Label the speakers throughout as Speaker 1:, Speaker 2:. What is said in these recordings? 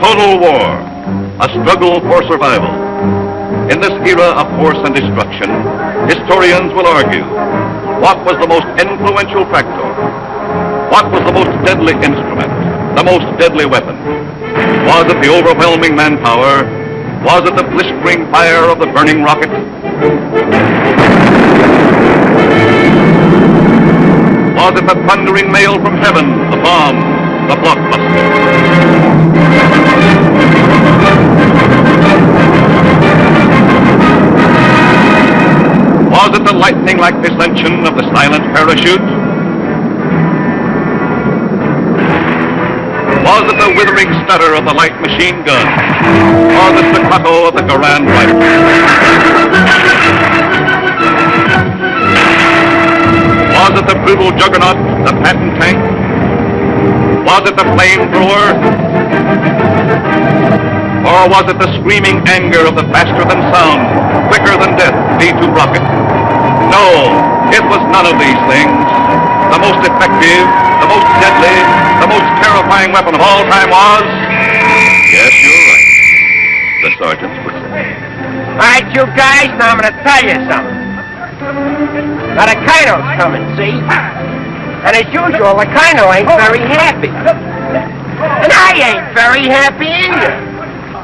Speaker 1: total war, a struggle for survival. In this era of force and destruction, historians will argue what was the most influential factor? What was the most deadly instrument? The most deadly weapon? Was it the overwhelming manpower? Was it the blistering fire of the burning rocket? Was it the thundering mail from heaven, the bomb, the blockbuster? Was it the lightning-like descension of the silent parachute? Was it the withering stutter of the light machine gun? Or the staccato of the Garand rifle? Was it the brutal juggernaut, the Patton tank? Was it the flamethrower? Or was it the screaming anger of the faster-than-sound, quicker-than-death V-2 rocket? No, it was none of these things. The most effective, the most deadly, the most terrifying weapon of all time was... Yes, you're right. The sergeant's whistle.
Speaker 2: All right, you guys, now I'm going to tell you something. Now, the Kino's coming, see? And as usual, the Kino ain't very happy. And I ain't very happy either.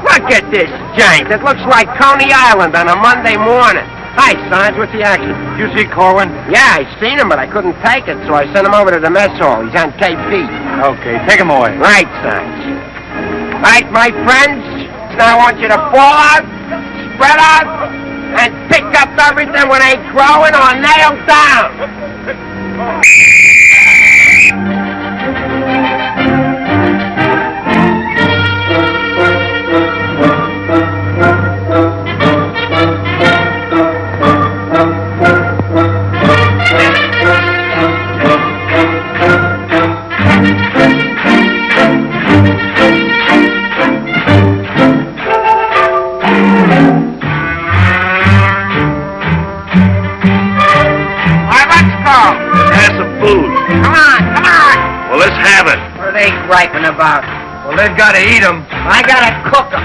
Speaker 2: Look at this jank. It looks like Coney Island on a Monday morning. Hi, Sarge. What's the action?
Speaker 3: You see Corwin?
Speaker 2: Yeah, I seen him, but I couldn't take it, so I sent him over to the mess hall. He's on KP.
Speaker 3: Okay, take him away.
Speaker 2: Right, Sarge. Right, my friends. Now I want you to fall out, spread out, and pick up everything when they growing or nailed down. Thank you. Griping about?
Speaker 3: Well, they've got to eat him.
Speaker 2: I gotta cook them.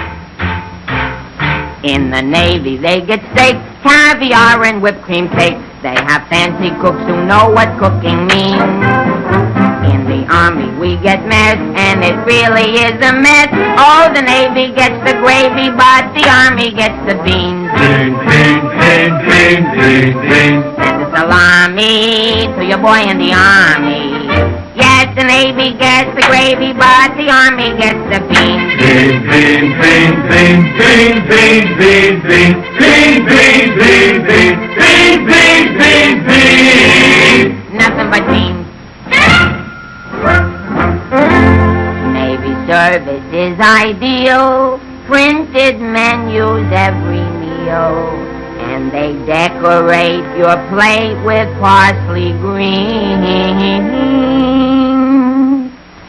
Speaker 4: In the Navy, they get steak, caviar, and whipped cream cake. They have fancy cooks who know what cooking means. In the Army, we get mess, and it really is a mess. Oh, the Navy gets the gravy, but the Army gets the beans.
Speaker 3: Beans, beans, beans, beans, beans, beans.
Speaker 4: Send a salami to your boy in the Army. The Navy gets the gravy, but the Army gets the beans.
Speaker 3: Beans, beans, beans, beans, beans, beans, beans, beans, beans, beans, beans, beans, beans, beans, beans, beans.
Speaker 4: Nothing but beans. Navy service is ideal. Printed menus every meal. And they decorate your plate with parsley green.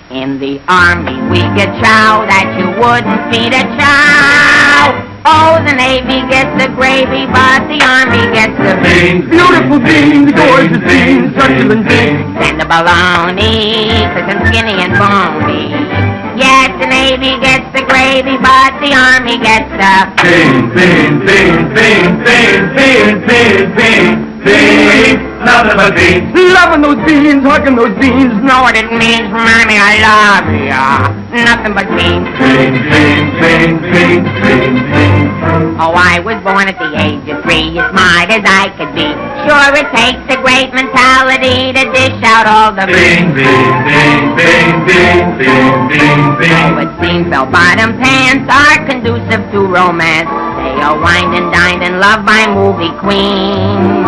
Speaker 4: In the army we get chow that you wouldn't feed a chow. Oh, the Navy gets the gravy, but the Army gets the
Speaker 3: Beans, beautiful beans, gorgeous beans, succulent beans.
Speaker 4: and the bologna, cause I'm skinny and bony. Yes, the Navy gets the gravy, but the Army gets the...
Speaker 3: Beans, beans, beans, beans, beans, beans, beans, beans, beans, nothing but beans. Loving those beans, hugging those beans,
Speaker 4: Know what it means, Mommy, I love ya. Nothing but beans.
Speaker 3: beans, beans, beans, beans, beans, beans.
Speaker 4: Oh, I was born at the age of three, as smart as I could be. Sure, it takes a great mentality to dish out all the
Speaker 3: Beans, beans, beans, beans, beans, beans, beans,
Speaker 4: Oh,
Speaker 3: beans.
Speaker 4: it seems bell-bottom pants are conducive to romance. They are wined and dined and loved by movie queens.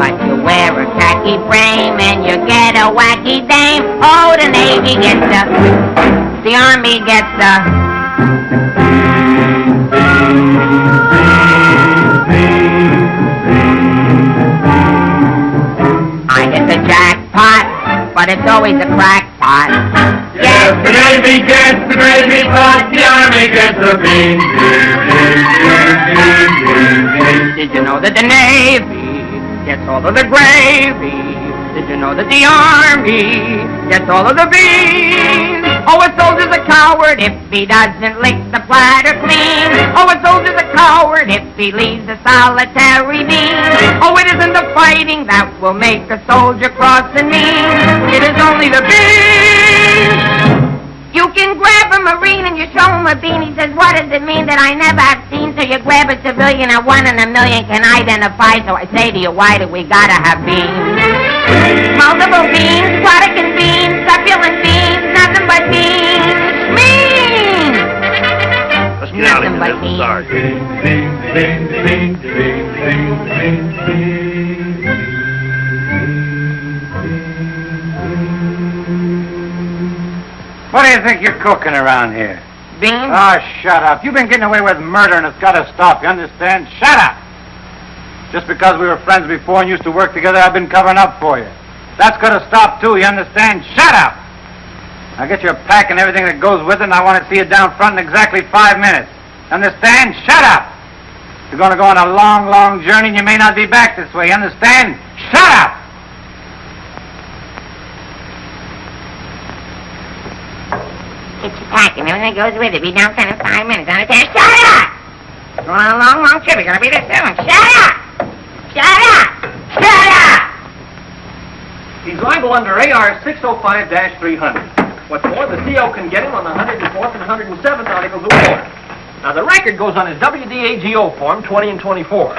Speaker 4: But you wear a khaki frame and you get a wacky dame. Oh, the Navy gets the... The Army gets the... I hit the jackpot, but it's always a crackpot.
Speaker 3: Yes, the Navy gets the gravy, but the Army gets the beans.
Speaker 4: Did you know that the Navy gets all of the gravy? Did you know that the army gets all of the beans? Oh, a soldier's a coward if he doesn't lick the platter clean. Oh, a soldier's a coward if he leaves a solitary bean. Oh, it isn't the fighting that will make a soldier cross the knee. It is only the beans. You can grab a Marine and you show him a bean. He says, what does it mean that I never have seen? So you grab a civilian and one in a million can identify. So I say to you, why do we gotta have beans? Multiple beans, product and beans, succulent beans, nothing but beans. Beans!
Speaker 5: Let's get out of
Speaker 4: Nothing
Speaker 5: here.
Speaker 6: What do you think you're cooking around here?
Speaker 4: Beans?
Speaker 6: Oh, shut up. You've been getting away with murder and it's got to stop. You understand? Shut up! Just because we were friends before and used to work together, I've been covering up for you. That's got to stop, too. You understand? Shut up! Now get your pack and everything that goes with it, and I want to see you down front in exactly five minutes. Understand? Shut up! You're going to go on a long, long journey, and you may not be back this way. Understand? Shut up!
Speaker 4: Get your pack and everything that goes with it. Be down front in five minutes. Understand? Shut up! Going on a long, long trip. You're gonna be there soon. Shut up! Shut up! Shut up!
Speaker 7: He's liable under AR 605-300. What's more, the CO can get him on the 104th and 107th Articles of War. Now, the record goes on his WDAGO form 20 and 24.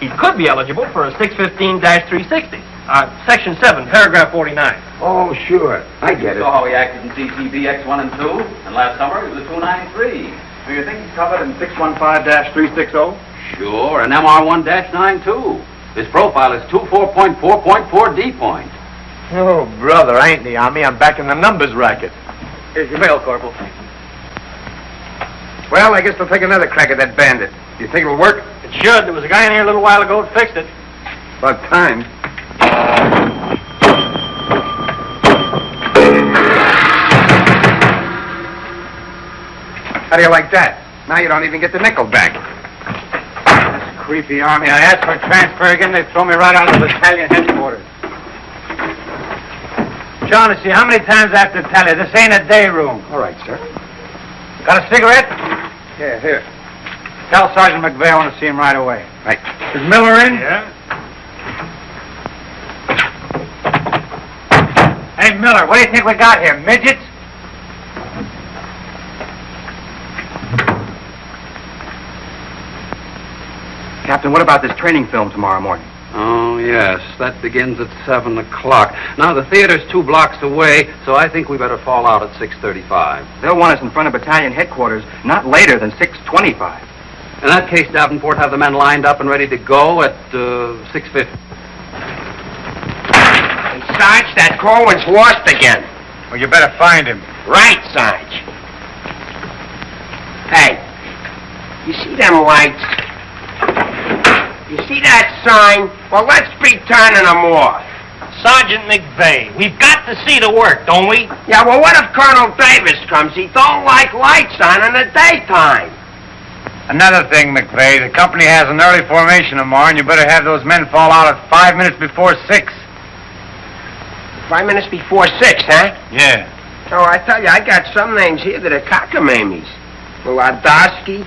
Speaker 7: He could be eligible for a 615-360. Uh, Section 7, Paragraph 49.
Speaker 2: Oh, sure. I get it.
Speaker 8: saw how he acted in CCB X1 and 2, and last summer he was a 293.
Speaker 5: Do you think he's covered in 615-360?
Speaker 8: Sure, an MR1-92. His profile is 24.4.4 D point.
Speaker 2: Oh, brother, I ain't in the army. I'm back in the numbers racket.
Speaker 7: Here's your mail, Corporal.
Speaker 2: Well, I guess they'll take another crack at that bandit. Do you think it'll work?
Speaker 7: It should. There was a guy in here a little while ago that fixed it.
Speaker 2: About time. How do you like that? Now you don't even get the nickel back.
Speaker 6: Creepy army. I asked for a transfer again, they throw me right out of the battalion headquarters. Shaughnessy, how many times I have to tell you, this ain't a day room.
Speaker 2: All right, sir.
Speaker 6: Got a cigarette?
Speaker 2: Yeah, here.
Speaker 6: Tell Sergeant McVeigh I want to see him right away.
Speaker 2: Right.
Speaker 6: Is Miller in?
Speaker 5: Yeah.
Speaker 6: Hey, Miller, what do you think we got here, midgets?
Speaker 2: Captain, what about this training film tomorrow morning?
Speaker 8: Oh, yes, that begins at 7 o'clock. Now, the theater's two blocks away, so I think we better fall out at 6.35.
Speaker 2: They'll want us in front of battalion headquarters not later than 6.25.
Speaker 8: In that case, Davenport, have the men lined up and ready to go at uh, 6.50.
Speaker 2: Hey, Sarge, that Corwin's lost again.
Speaker 6: Well, you better find him.
Speaker 2: Right, Sarge. Hey, you see them lights? You see that sign? Well, let's be turning them off.
Speaker 7: Sergeant McVeigh, we've got to see the work, don't we?
Speaker 2: Yeah, well, what if Colonel Davis comes? He don't like lights on in the daytime.
Speaker 6: Another thing, McVeigh, the company has an early formation tomorrow, and you better have those men fall out at five minutes before six.
Speaker 2: Five minutes before six, huh?
Speaker 6: Yeah.
Speaker 2: Oh, I tell you, I got some names here that are cockamammies. Wladowski,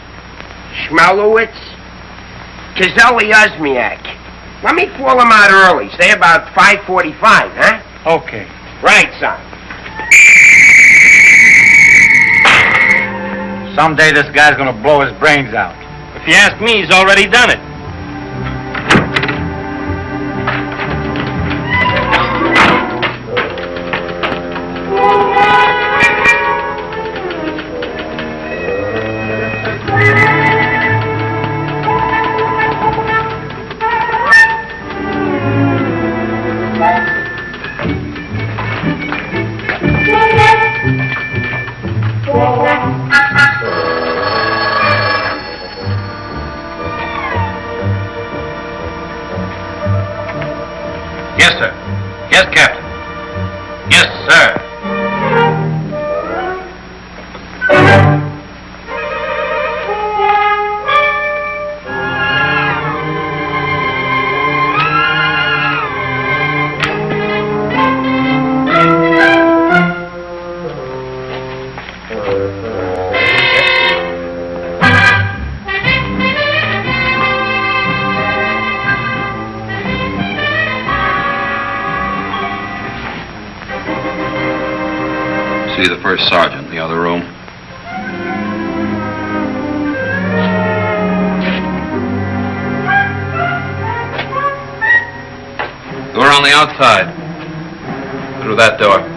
Speaker 2: Schmelowitz, Kazelli Osmiak. Let me fool him out early, say about 5.45, huh?
Speaker 6: Okay.
Speaker 2: Right, son.
Speaker 6: Someday this guy's gonna blow his brains out.
Speaker 7: If you ask me, he's already done it.
Speaker 8: Outside. Through that door.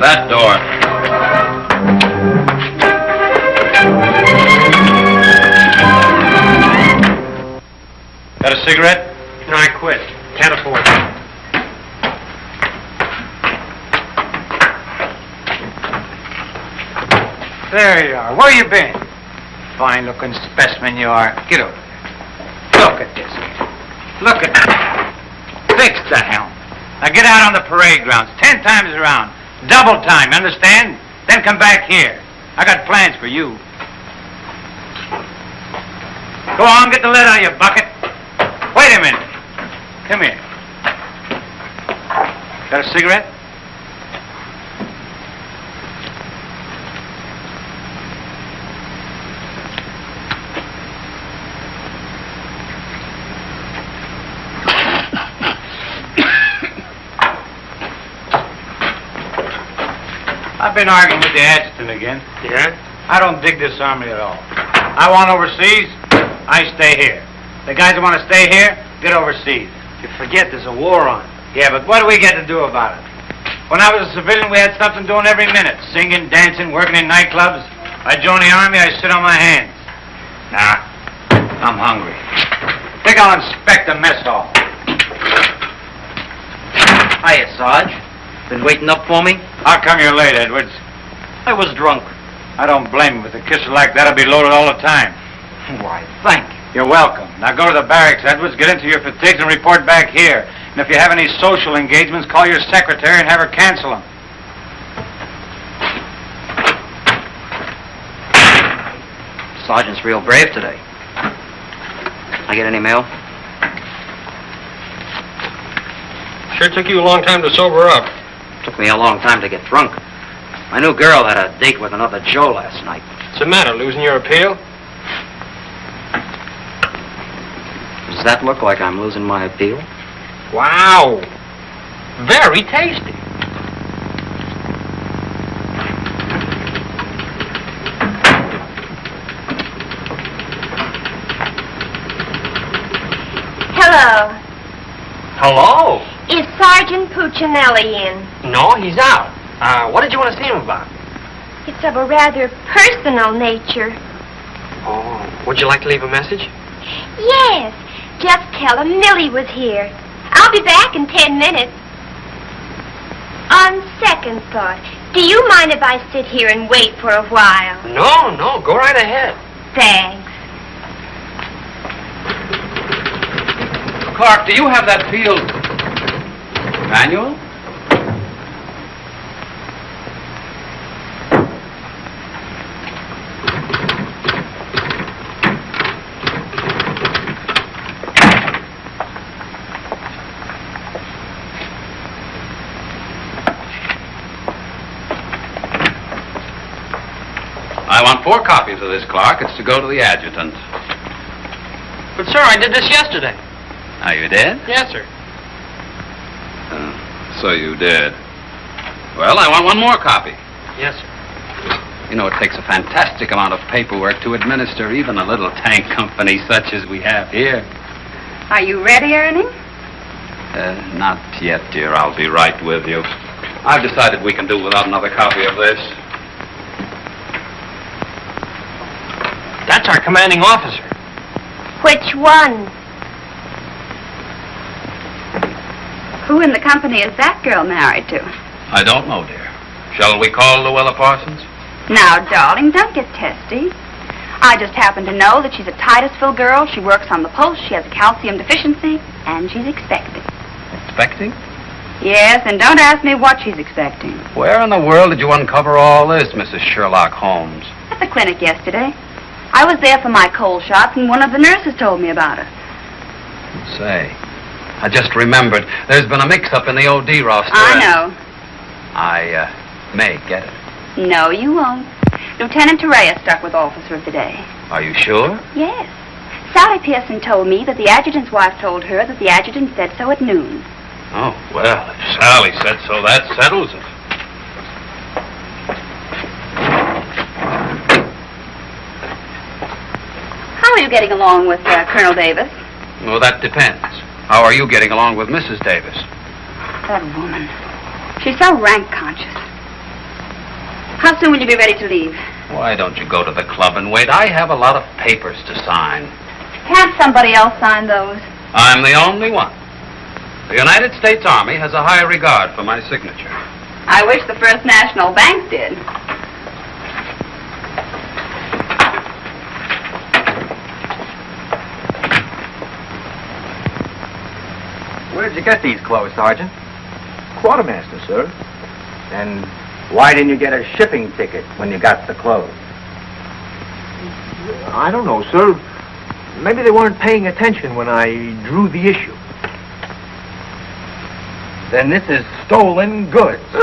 Speaker 8: That door.
Speaker 6: Got a cigarette?
Speaker 7: No, I quit. Can't afford it.
Speaker 6: There you are. Where you been? Fine looking specimen you are. Get over there. Look at this. Look at that. Fix the helm. Now get out on the parade grounds, ten times around. Double time, understand? Then come back here. I got plans for you. Go on, get the lid out of your bucket. Wait a minute. Come here. Got a cigarette? I've been arguing with the adjutant again.
Speaker 7: Yeah?
Speaker 6: I don't dig this army at all. I want overseas, I stay here. The guys that want to stay here, get overseas.
Speaker 7: You forget there's a war on.
Speaker 6: Yeah, but what do we get to do about it? When I was a civilian, we had something doing every minute. Singing, dancing, working in nightclubs. I joined the army, I sit on my hands. Nah, I'm hungry. Think I'll inspect the mess hall.
Speaker 9: Hiya, Sarge. Been waiting up for me?
Speaker 6: How come you're late, Edwards?
Speaker 9: I was drunk.
Speaker 6: I don't blame you. With a kisser like that, I'll be loaded all the time.
Speaker 9: Why, thank you.
Speaker 6: You're welcome. Now go to the barracks, Edwards, get into your fatigues and report back here. And if you have any social engagements, call your secretary and have her cancel them.
Speaker 9: Sergeant's real brave today. I get any mail?
Speaker 7: Sure took you a long time to sober up.
Speaker 9: Took me a long time to get drunk. My new girl had a date with another Joe last night.
Speaker 7: What's the matter, losing your appeal?
Speaker 9: Does that look like I'm losing my appeal?
Speaker 7: Wow. Very tasty.
Speaker 10: Hello.
Speaker 7: Hello.
Speaker 10: Is Sergeant Puccinelli in?
Speaker 7: No, he's out. Uh, what did you want to see him about?
Speaker 10: It's of a rather personal nature.
Speaker 7: Oh, would you like to leave a message?
Speaker 10: Yes. Just tell him Millie was here. I'll be back in ten minutes. On second thought, do you mind if I sit here and wait for a while?
Speaker 7: No, no, go right ahead.
Speaker 10: Thanks.
Speaker 8: Clark, do you have that field manual? I want four copies of this, Clark. It's to go to the adjutant.
Speaker 7: But, sir, I did this yesterday.
Speaker 8: Now, you did?
Speaker 7: Yes, sir.
Speaker 8: So you did. Well, I want one more copy.
Speaker 7: Yes, sir.
Speaker 8: You know, it takes a fantastic amount of paperwork to administer even a little tank company such as we have here.
Speaker 11: Are you ready, Ernie?
Speaker 8: Uh, not yet, dear. I'll be right with you. I've decided we can do without another copy of this.
Speaker 7: That's our commanding officer.
Speaker 10: Which one?
Speaker 11: Who in the company is that girl married to?
Speaker 8: I don't know, dear. Shall we call Louella Parsons?
Speaker 11: Now, darling, don't get testy. I just happen to know that she's a Titusville girl. She works on the post. She has a calcium deficiency, and she's expecting.
Speaker 8: Expecting?
Speaker 11: Yes, and don't ask me what she's expecting.
Speaker 8: Where in the world did you uncover all this, Mrs. Sherlock Holmes?
Speaker 11: At the clinic yesterday. I was there for my cold shots, and one of the nurses told me about her.
Speaker 8: Say, I just remembered. There's been a mix-up in the OD roster.
Speaker 11: I know.
Speaker 8: I uh, may get it.
Speaker 11: No, you won't. Lieutenant Torreya stuck with Officer of the Day.
Speaker 8: Are you sure?
Speaker 11: Yes. Sally Pearson told me that the adjutant's wife told her that the adjutant said so at noon.
Speaker 8: Oh, well, if Sally said so, that settles it.
Speaker 11: How are you getting along with uh, Colonel Davis?
Speaker 8: Well, that depends. How are you getting along with Mrs. Davis?
Speaker 11: That woman. She's so rank conscious. How soon will you be ready to leave?
Speaker 8: Why don't you go to the club and wait? I have a lot of papers to sign.
Speaker 11: Can't somebody else sign those?
Speaker 8: I'm the only one. The United States Army has a high regard for my signature.
Speaker 11: I wish the First National Bank did.
Speaker 12: You get these clothes, Sergeant? Quartermaster, sir. And why didn't you get a shipping ticket when you got the clothes?
Speaker 13: I don't know, sir. Maybe they weren't paying attention when I drew the issue.
Speaker 12: Then this is stolen goods.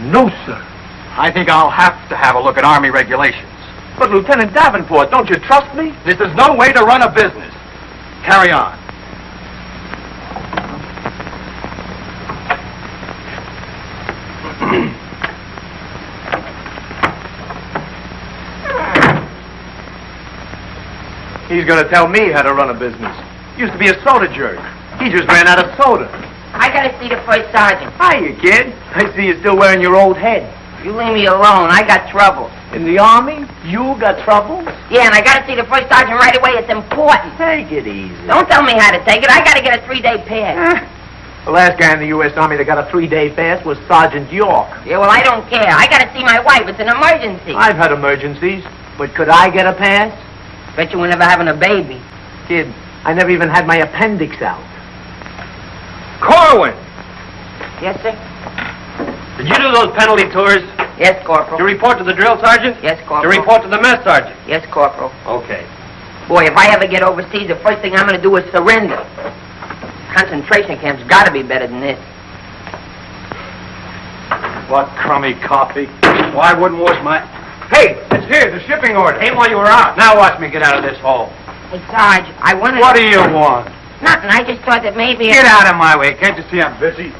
Speaker 13: no, sir.
Speaker 6: I think I'll have to have a look at Army regulations.
Speaker 13: But Lieutenant Davenport, don't you trust me?
Speaker 6: This is no way to run a business. Carry on.
Speaker 13: He's going to tell me how to run a business. Used to be a soda jerk. He just ran out of soda.
Speaker 4: I gotta see the first sergeant.
Speaker 13: Hiya, kid. I see you're still wearing your old head.
Speaker 4: You leave me alone. I got trouble.
Speaker 13: In the army? You got trouble?
Speaker 4: Yeah, and I gotta see the first sergeant right away. It's important.
Speaker 13: Take it easy.
Speaker 4: Don't tell me how to take it. I gotta get a three-day pass. Eh.
Speaker 13: The last guy in the U.S. Army that got a three-day fast was Sergeant York.
Speaker 4: Yeah, well, I don't care. I gotta see my wife. It's an emergency.
Speaker 13: I've had emergencies, but could I get a pass?
Speaker 4: Bet you were never having a baby.
Speaker 13: Kid, I never even had my appendix out.
Speaker 7: Corwin!
Speaker 4: Yes, sir?
Speaker 7: Did you do those penalty tours?
Speaker 4: Yes, Corporal.
Speaker 7: To report to the drill sergeant?
Speaker 4: Yes, corporal.
Speaker 7: To
Speaker 4: Corporal.
Speaker 7: report to the mess sergeant?
Speaker 4: Yes, Corporal.
Speaker 7: Okay.
Speaker 4: Boy, if I ever get overseas, the first thing I'm gonna do is surrender. Concentration camp's gotta be better than this.
Speaker 6: What crummy coffee. Well, wouldn't wash my... Hey, it's here, the shipping order. Ain't while you were out. Now watch me get out of this hole.
Speaker 4: Hey, Sarge, I wanted...
Speaker 6: What do you want?
Speaker 4: Nothing. I just thought that maybe...
Speaker 6: Get out of my way. Can't you see I'm busy?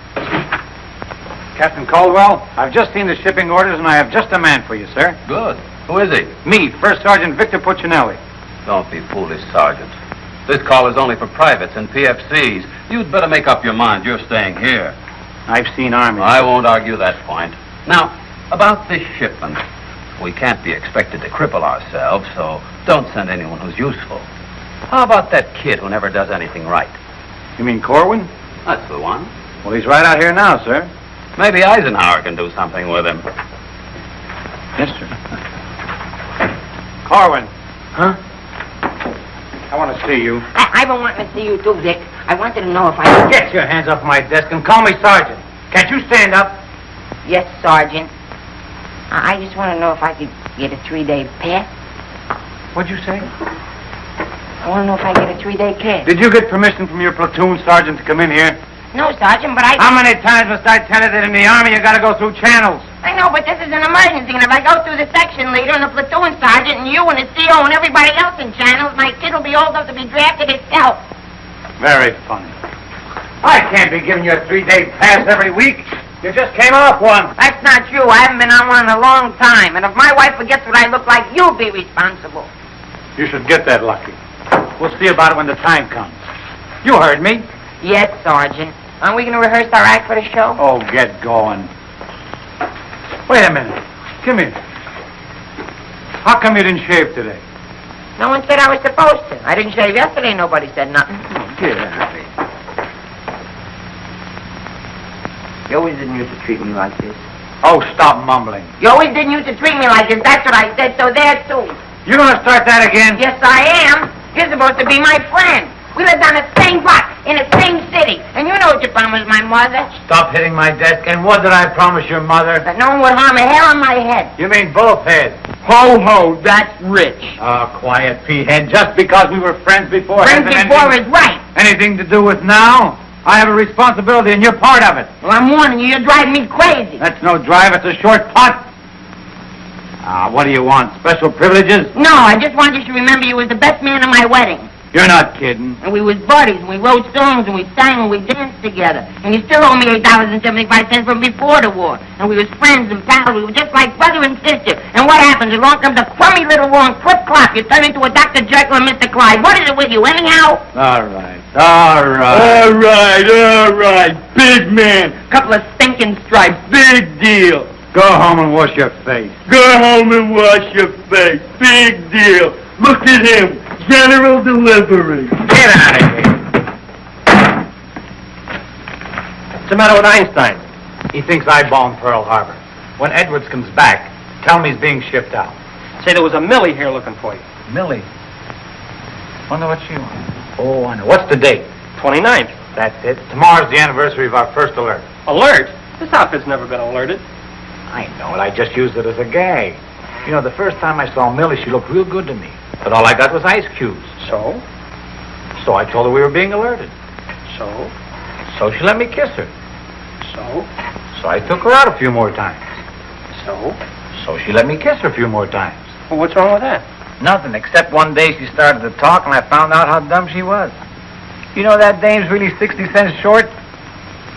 Speaker 6: Captain Caldwell, I've just seen the shipping orders, and I have just a man for you, sir.
Speaker 8: Good. Who is he?
Speaker 6: Me, First Sergeant Victor Puccinelli.
Speaker 8: Don't be foolish, Sergeant. This call is only for privates and PFCs. You'd better make up your mind. You're staying here.
Speaker 6: I've seen Army.
Speaker 8: I won't argue that point. Now, about this shipment. We can't be expected to cripple ourselves, so don't send anyone who's useful. How about that kid who never does anything right?
Speaker 6: You mean Corwin?
Speaker 8: That's the one.
Speaker 6: Well, he's right out here now, sir.
Speaker 8: Maybe Eisenhower can do something with him.
Speaker 6: Yes, sir. Corwin.
Speaker 13: Huh?
Speaker 6: I want to see you.
Speaker 4: I, I've been wanting to see you too, Dick. I wanted to know if I.
Speaker 6: Get your hands off my desk and call me Sergeant. Can't you stand up?
Speaker 4: Yes, Sergeant. I, just want to know if I could get a three-day pass.
Speaker 6: What'd you say?
Speaker 4: I want to know if I get a three-day pass.
Speaker 6: Did you get permission from your platoon sergeant to come in here?
Speaker 4: No, Sergeant, but I...
Speaker 6: How many times must I tell you that in the Army you gotta go through channels?
Speaker 4: I know, but this is an emergency, and if I go through the section leader and the platoon sergeant and you and the CO and everybody else in channels, my kid will be old enough to be drafted itself.
Speaker 6: Very funny. I can't be giving you a three-day pass every week. You just came off one.
Speaker 4: That's not you. I haven't been on one in a long time, and if my wife forgets what I look like, you'll be responsible.
Speaker 6: You should get that lucky. We'll see about it when the time comes. You heard me.
Speaker 4: Yes, Sergeant. Aren't we going to rehearse our act for the show?
Speaker 6: Oh, get going. Wait a minute. Come here. How come you didn't shave today?
Speaker 4: No one said I was supposed to. I didn't shave yesterday. Nobody said nothing.
Speaker 12: Oh, get out of here.
Speaker 2: You always didn't used to treat me like this.
Speaker 6: Oh, stop mumbling.
Speaker 4: You always didn't used to treat me like this. That's what I said. So there too.
Speaker 6: You gonna start that again?
Speaker 4: Yes, I am. You're supposed to be my friend. We lived on the same block in the same city, and you know what you promised my mother.
Speaker 6: Stop hitting my desk. And what did I promise your mother?
Speaker 4: That no one would harm a hair on my head.
Speaker 6: You mean both heads?
Speaker 2: Ho, ho, that's rich.
Speaker 6: Oh, quiet, P-head. Just because we were friends before...
Speaker 4: Friends before
Speaker 6: anything,
Speaker 4: is right.
Speaker 6: anything to do with now? I have a responsibility, and you're part of it.
Speaker 4: Well, I'm warning you. You're driving me crazy.
Speaker 6: That's no drive. It's a short putt. Ah, what do you want? Special privileges?
Speaker 4: No, I just wanted you to remember you was the best man at my wedding.
Speaker 6: You're not kidding.
Speaker 4: And we was buddies, and we wrote songs, and we sang, and we danced together. And you still owe me eight dollars and seventy-five cents from before the war. And we was friends and pals. We were just like brother and sister. And what happens? Along comes a crummy little and clip clop. You turn into a Dr. Jekyll and Mr. Clyde. What is it with you, anyhow?
Speaker 6: All right. All right.
Speaker 2: All right, all right. Big man. Couple of stinking stripes. Big deal.
Speaker 6: Go home and wash your face.
Speaker 2: Go home and wash your face. Big deal. Look at him. General delivery.
Speaker 6: Get out of here.
Speaker 7: What's the matter with Einstein?
Speaker 6: He thinks I bombed Pearl Harbor. When Edwards comes back, tell him he's being shipped out.
Speaker 7: Say there was a Millie here looking for you.
Speaker 6: Millie. Wonder what she wants. Oh, I know. What's the date?
Speaker 7: 29th.
Speaker 6: That's it. Tomorrow's the anniversary of our first alert.
Speaker 7: Alert? This outfit's never been alerted.
Speaker 6: I know it. I just used it as a gag. You know, the first time I saw Millie, she looked real good to me. But all I got was ice cubes.
Speaker 7: So?
Speaker 6: So I told her we were being alerted.
Speaker 7: So?
Speaker 6: So she let me kiss her.
Speaker 7: So?
Speaker 6: So I took her out a few more times.
Speaker 7: So?
Speaker 6: So she let me kiss her a few more times.
Speaker 7: Well, what's wrong with that?
Speaker 6: Nothing, except one day she started to talk and I found out how dumb she was. You know that dame's really 60 cents short?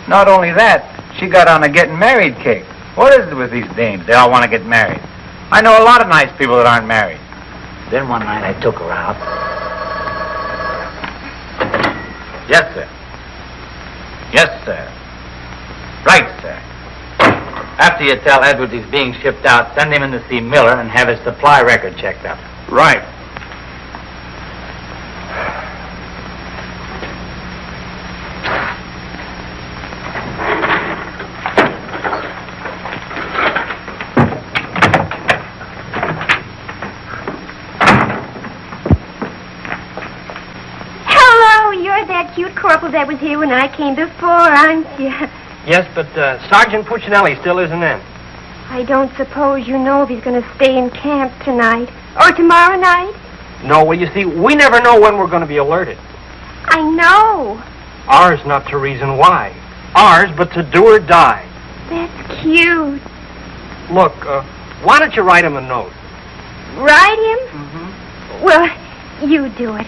Speaker 6: Not only that, she got on a getting married kick. What is it with these dames? They all want to get married. I know a lot of nice people that aren't married. Then one night I took her out. Yes, sir. Yes, sir. Right, sir. After you tell Edwards he's being shipped out, send him in to see Miller and have his supply record checked up.
Speaker 7: Right.
Speaker 10: Hello, you're that cute corporal that was here when I came before, aren't you?
Speaker 7: Yes, but uh, Sergeant Puccinelli still isn't in.
Speaker 10: I don't suppose you know if he's going to stay in camp tonight or tomorrow night?
Speaker 7: No, well, you see, we never know when we're going to be alerted.
Speaker 10: I know.
Speaker 7: Ours not to reason why. Ours, but to do or die.
Speaker 10: That's cute.
Speaker 7: Look, uh, why don't you write him a note?
Speaker 10: Write him?
Speaker 7: Mm-hmm.
Speaker 10: Well, you do it.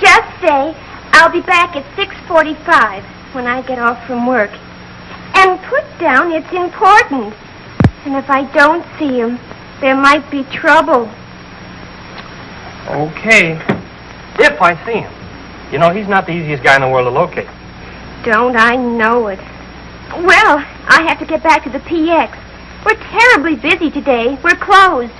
Speaker 10: Just say, I'll be back at 6.45 when I get off from work. And put down it's important. And if I don't see him, there might be trouble.
Speaker 7: Okay. If I see him. You know, he's not the easiest guy in the world to locate.
Speaker 10: Don't I know it? Well, I have to get back to the PX. We're terribly busy today. We're closed.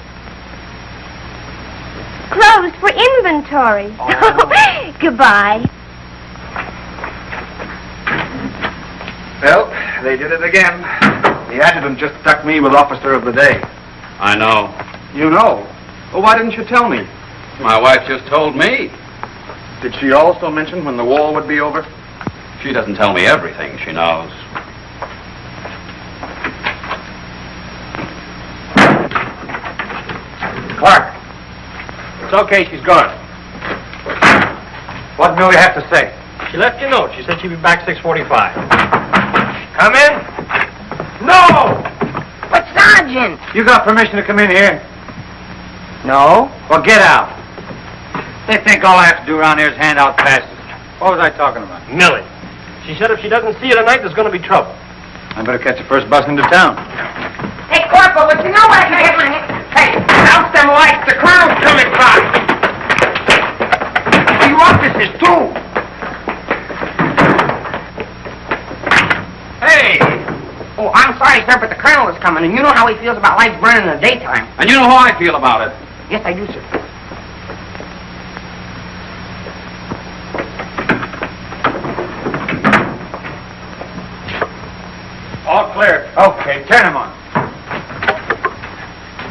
Speaker 10: Closed for inventory. Oh, Goodbye.
Speaker 5: Well, they did it again. The adjutant just stuck me with officer of the day.
Speaker 8: I know.
Speaker 5: You know. Well, why didn't you tell me?
Speaker 8: My wife just told me.
Speaker 5: Did she also mention when the war would be over?
Speaker 8: She doesn't tell me everything she knows.
Speaker 6: Clark,
Speaker 7: It's okay, she's gone.
Speaker 6: what Millie have to say?
Speaker 7: She left you a note. She said she'd be back 6.45. Come in. No!
Speaker 4: But, Sergeant!
Speaker 6: You got permission to come in here?
Speaker 2: No?
Speaker 6: Well, get out. They think all I have to do around here is hand out passes. What was I talking about?
Speaker 7: Millie. She said if she doesn't see you tonight, there's going to be trouble.
Speaker 6: I better catch the first bus into town.
Speaker 4: Hey, Corporal, but you know what I can get my hand...
Speaker 2: Hey, out them lights. The crowd's coming by. You officers, too.
Speaker 4: party's sir. but the colonel is coming, and you know how he feels about lights burning in the daytime.
Speaker 8: And you know how I feel about it.
Speaker 4: Yes, I do, sir. All clear.
Speaker 6: Okay, turn him on.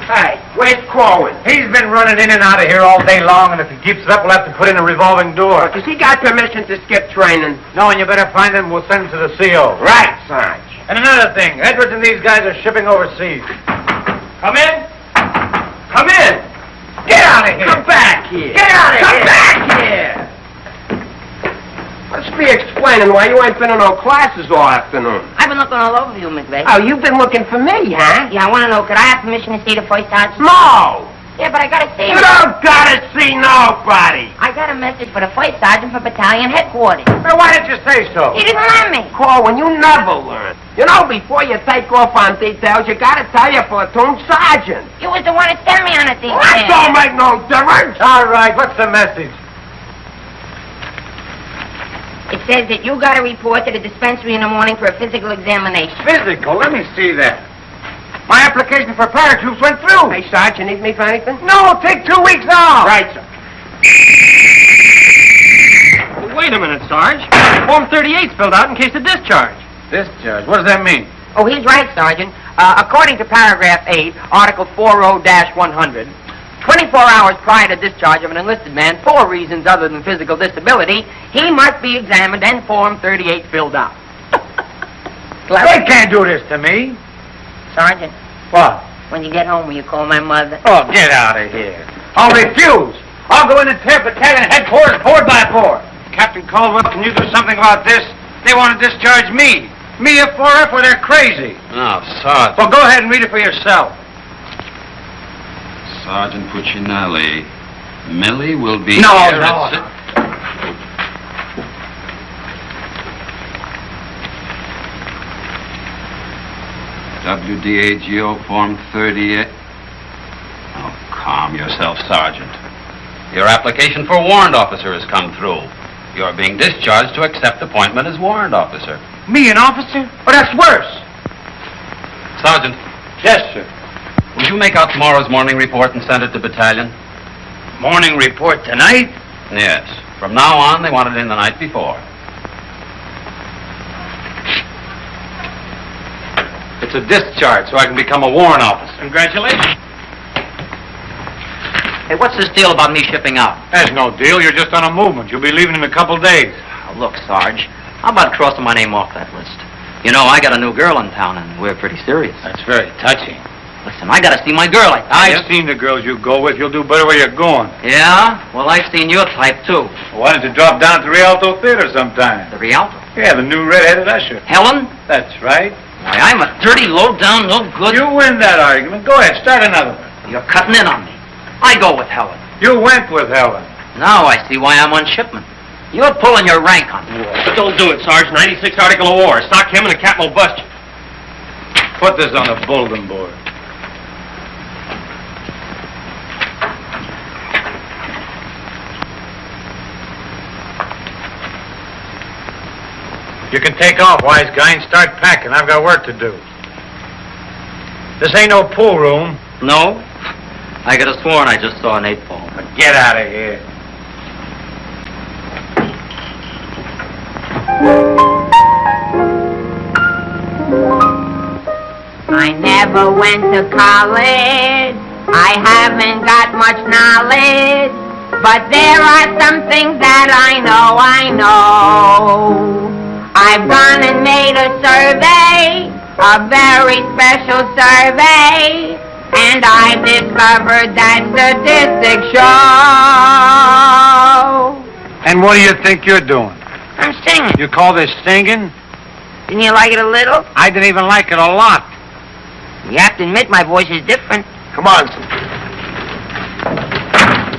Speaker 2: Hey, where's Corwin?
Speaker 6: He's been running in and out of here all day long, and if he keeps it up, we'll have to put in a revolving door.
Speaker 2: But does he got permission to skip training?
Speaker 6: No, and you better find him. We'll send him to the CO.
Speaker 2: Right, son.
Speaker 6: And another thing, Edwards and these guys are shipping overseas.
Speaker 2: Come in. Come in.
Speaker 6: Get out of here!
Speaker 2: Come back here.
Speaker 6: Get out of
Speaker 2: Come
Speaker 6: here!
Speaker 2: back here. Let's be explaining why you ain't been in no classes all afternoon.
Speaker 4: I've been looking all over you, McVeigh.
Speaker 2: Oh, you've been looking for me, huh?
Speaker 4: Yeah, I want to know, could I have permission to see the first sergeant?
Speaker 2: No.
Speaker 4: Yeah, but I gotta see
Speaker 2: You
Speaker 4: him.
Speaker 2: don't gotta see nobody.
Speaker 4: I got a message for the first sergeant for battalion headquarters.
Speaker 6: Now, why didn't you say so?
Speaker 4: He didn't let me.
Speaker 2: Corwin, you never learn. You know, before you take off on details, you gotta tell your platoon sergeant.
Speaker 4: You was the one that sent me on a detail.
Speaker 2: That don't make no difference.
Speaker 6: All right, what's the message?
Speaker 4: It says that you gotta report to the dispensary in the morning for a physical examination.
Speaker 6: Physical, let me see that. My application for paratroops went through.
Speaker 2: Hey, Sarge, you need me for anything?
Speaker 6: No, take two weeks off.
Speaker 2: Right, sir.
Speaker 7: Wait a minute, Sarge. Form 38's filled out in case of discharge.
Speaker 6: Discharge, what does that mean?
Speaker 14: Oh, he's right, Sergeant. Uh, according to paragraph 8, Article 40-100, 24 hours prior to discharge of an enlisted man for reasons other than physical disability, he must be examined and Form 38 filled out.
Speaker 6: They can't do this to me.
Speaker 4: Sergeant,
Speaker 6: What?
Speaker 4: when you get home, will you call my mother?
Speaker 6: Oh, get out of here. I'll refuse. I'll go in and tear battalion headquarters board by board. Captain Caldwell, can you do something about this? They want to discharge me. Me a 4F where they're crazy.
Speaker 8: No, Sergeant.
Speaker 6: Well, go ahead and read it for yourself.
Speaker 8: Sergeant Puccinelli. Millie will be
Speaker 6: No,
Speaker 8: here
Speaker 6: no.
Speaker 8: WDAGO Form 38. Oh, calm yourself, Sergeant. Your application for warrant officer has come through. You're being discharged to accept appointment as warrant officer.
Speaker 6: Me, an officer? Oh, that's worse.
Speaker 8: Sergeant,
Speaker 6: Yes, sir.
Speaker 8: will you make out tomorrow's morning report and send it to battalion?
Speaker 6: Morning report tonight?
Speaker 8: Yes. From now on, they want it in the night before.
Speaker 6: It's a discharge, so I can become a warrant officer.
Speaker 7: Congratulations.
Speaker 9: Hey, what's this deal about me shipping out?
Speaker 6: There's no deal. You're just on a movement. You'll be leaving in a couple days.
Speaker 9: Oh, look, Sarge, how about crossing my name off that list? You know, I got a new girl in town, and we're pretty serious.
Speaker 6: That's very touching.
Speaker 9: Listen, I gotta see my girl, I tell
Speaker 6: I've seen the girls you go with. You'll do better where you're going.
Speaker 9: Yeah? Well, I've seen your type, too.
Speaker 6: Why don't you drop down to the Rialto Theater sometime?
Speaker 9: The Rialto.
Speaker 6: Yeah, the new red-headed usher.
Speaker 9: Helen?
Speaker 6: That's right.
Speaker 9: Why, I'm a dirty, low-down, no good...
Speaker 6: You win that argument. Go ahead, start another one.
Speaker 9: You're cutting in on me. I go with Helen.
Speaker 6: You went with Helen.
Speaker 9: Now I see why I'm on shipment. You're pulling your rank on me.
Speaker 7: But don't do it, Sarge. 96 Article of War. Sock him and the captain will bust you.
Speaker 6: Put this on the bulletin board. You can take off, wise guy, and start packing. I've got work to do. This ain't no pool room.
Speaker 9: No? I could have sworn I just saw an eight ball.
Speaker 6: Get out of here.
Speaker 4: I never went to college. I haven't got much knowledge. But there are some things that I know, I know. I've gone and made a survey, a very special survey. And I've discovered that statistics show.
Speaker 6: And what do you think you're doing?
Speaker 4: I'm singing.
Speaker 6: You call this singing?
Speaker 4: Didn't you like it a little?
Speaker 6: I didn't even like it a lot.
Speaker 4: You have to admit my voice is different.
Speaker 6: Come on.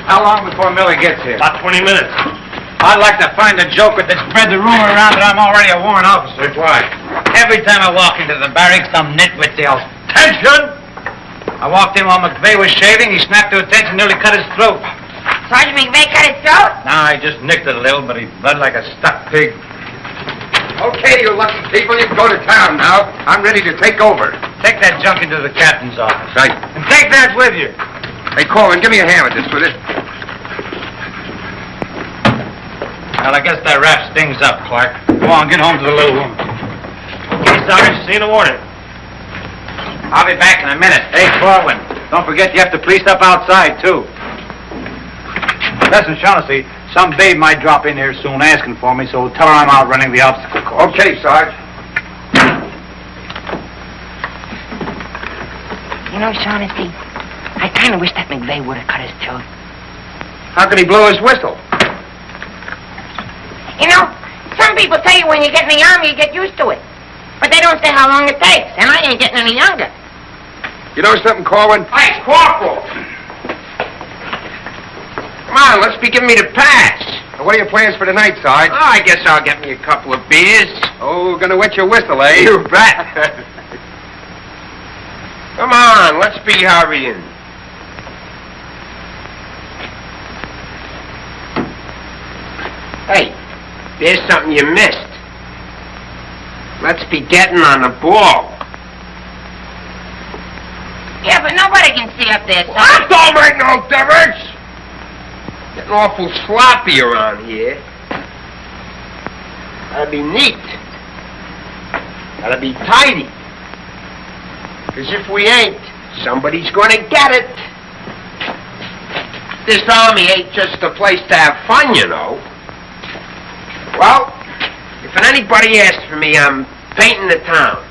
Speaker 6: How long before Millie gets here?
Speaker 7: About 20 minutes.
Speaker 6: I'd like to find a joker that spread the rumor around that I'm already a warrant officer. Why? Every time I walk into the barracks, some nitwit yells, Attention! I walked in while McVeigh was shaving. He snapped to attention, nearly cut his throat.
Speaker 4: Sergeant McVeigh cut his throat?
Speaker 6: Now I just nicked it a little, but he bled like a stuck pig.
Speaker 5: Okay, you lucky people, you can go to town now. I'm ready to take over.
Speaker 6: Take that junk into the captain's office.
Speaker 5: Right.
Speaker 6: And take that with you.
Speaker 5: Hey, Coleman, give me a hand with this, will you?
Speaker 6: Well, I guess that wraps things up, Clark. Come on, get home to the little room.
Speaker 7: Okay, Sarge. See you in the morning.
Speaker 6: I'll be back in a minute. Hey, Corwin, don't forget you have to police up outside, too. Listen, Shaughnessy, some babe might drop in here soon asking for me, so tell her I'm out running the obstacle course.
Speaker 15: Okay, Sarge.
Speaker 4: You know, Shaughnessy, I kind of wish that McVeigh would have cut his throat.
Speaker 15: How could he blow his whistle?
Speaker 4: You know, some people tell you when you get in the army, you get used to it. But they don't say how long it takes, and I ain't getting any younger.
Speaker 15: You know something, Corwin?
Speaker 4: Hey, Corporal!
Speaker 15: Come on, let's be giving me the pass. Now, what are your plans for tonight, Sarge? Oh, I guess I'll get me a couple of beers. Oh, gonna wet your whistle, eh? You bet. Come on, let's be hurrying. Hey, there's something you missed. Let's be getting on the ball.
Speaker 4: Yeah, but nobody can see up there, son.
Speaker 15: That don't make no difference. Getting awful sloppy around here. Gotta be neat. Gotta be tidy. Because if we ain't, somebody's gonna get it. This army ain't just a place to have fun, you know. Well, if anybody asks for me, I'm painting the town.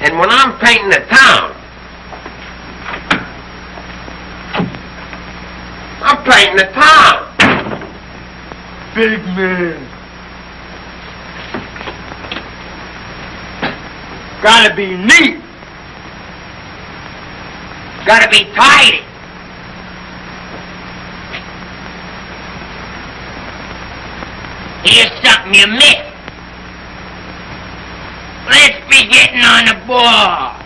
Speaker 15: And when I'm painting the town, I'm painting the town. Big man. Gotta be neat. Gotta be tidy.
Speaker 4: Here's something you missed. Let's be getting on the ball.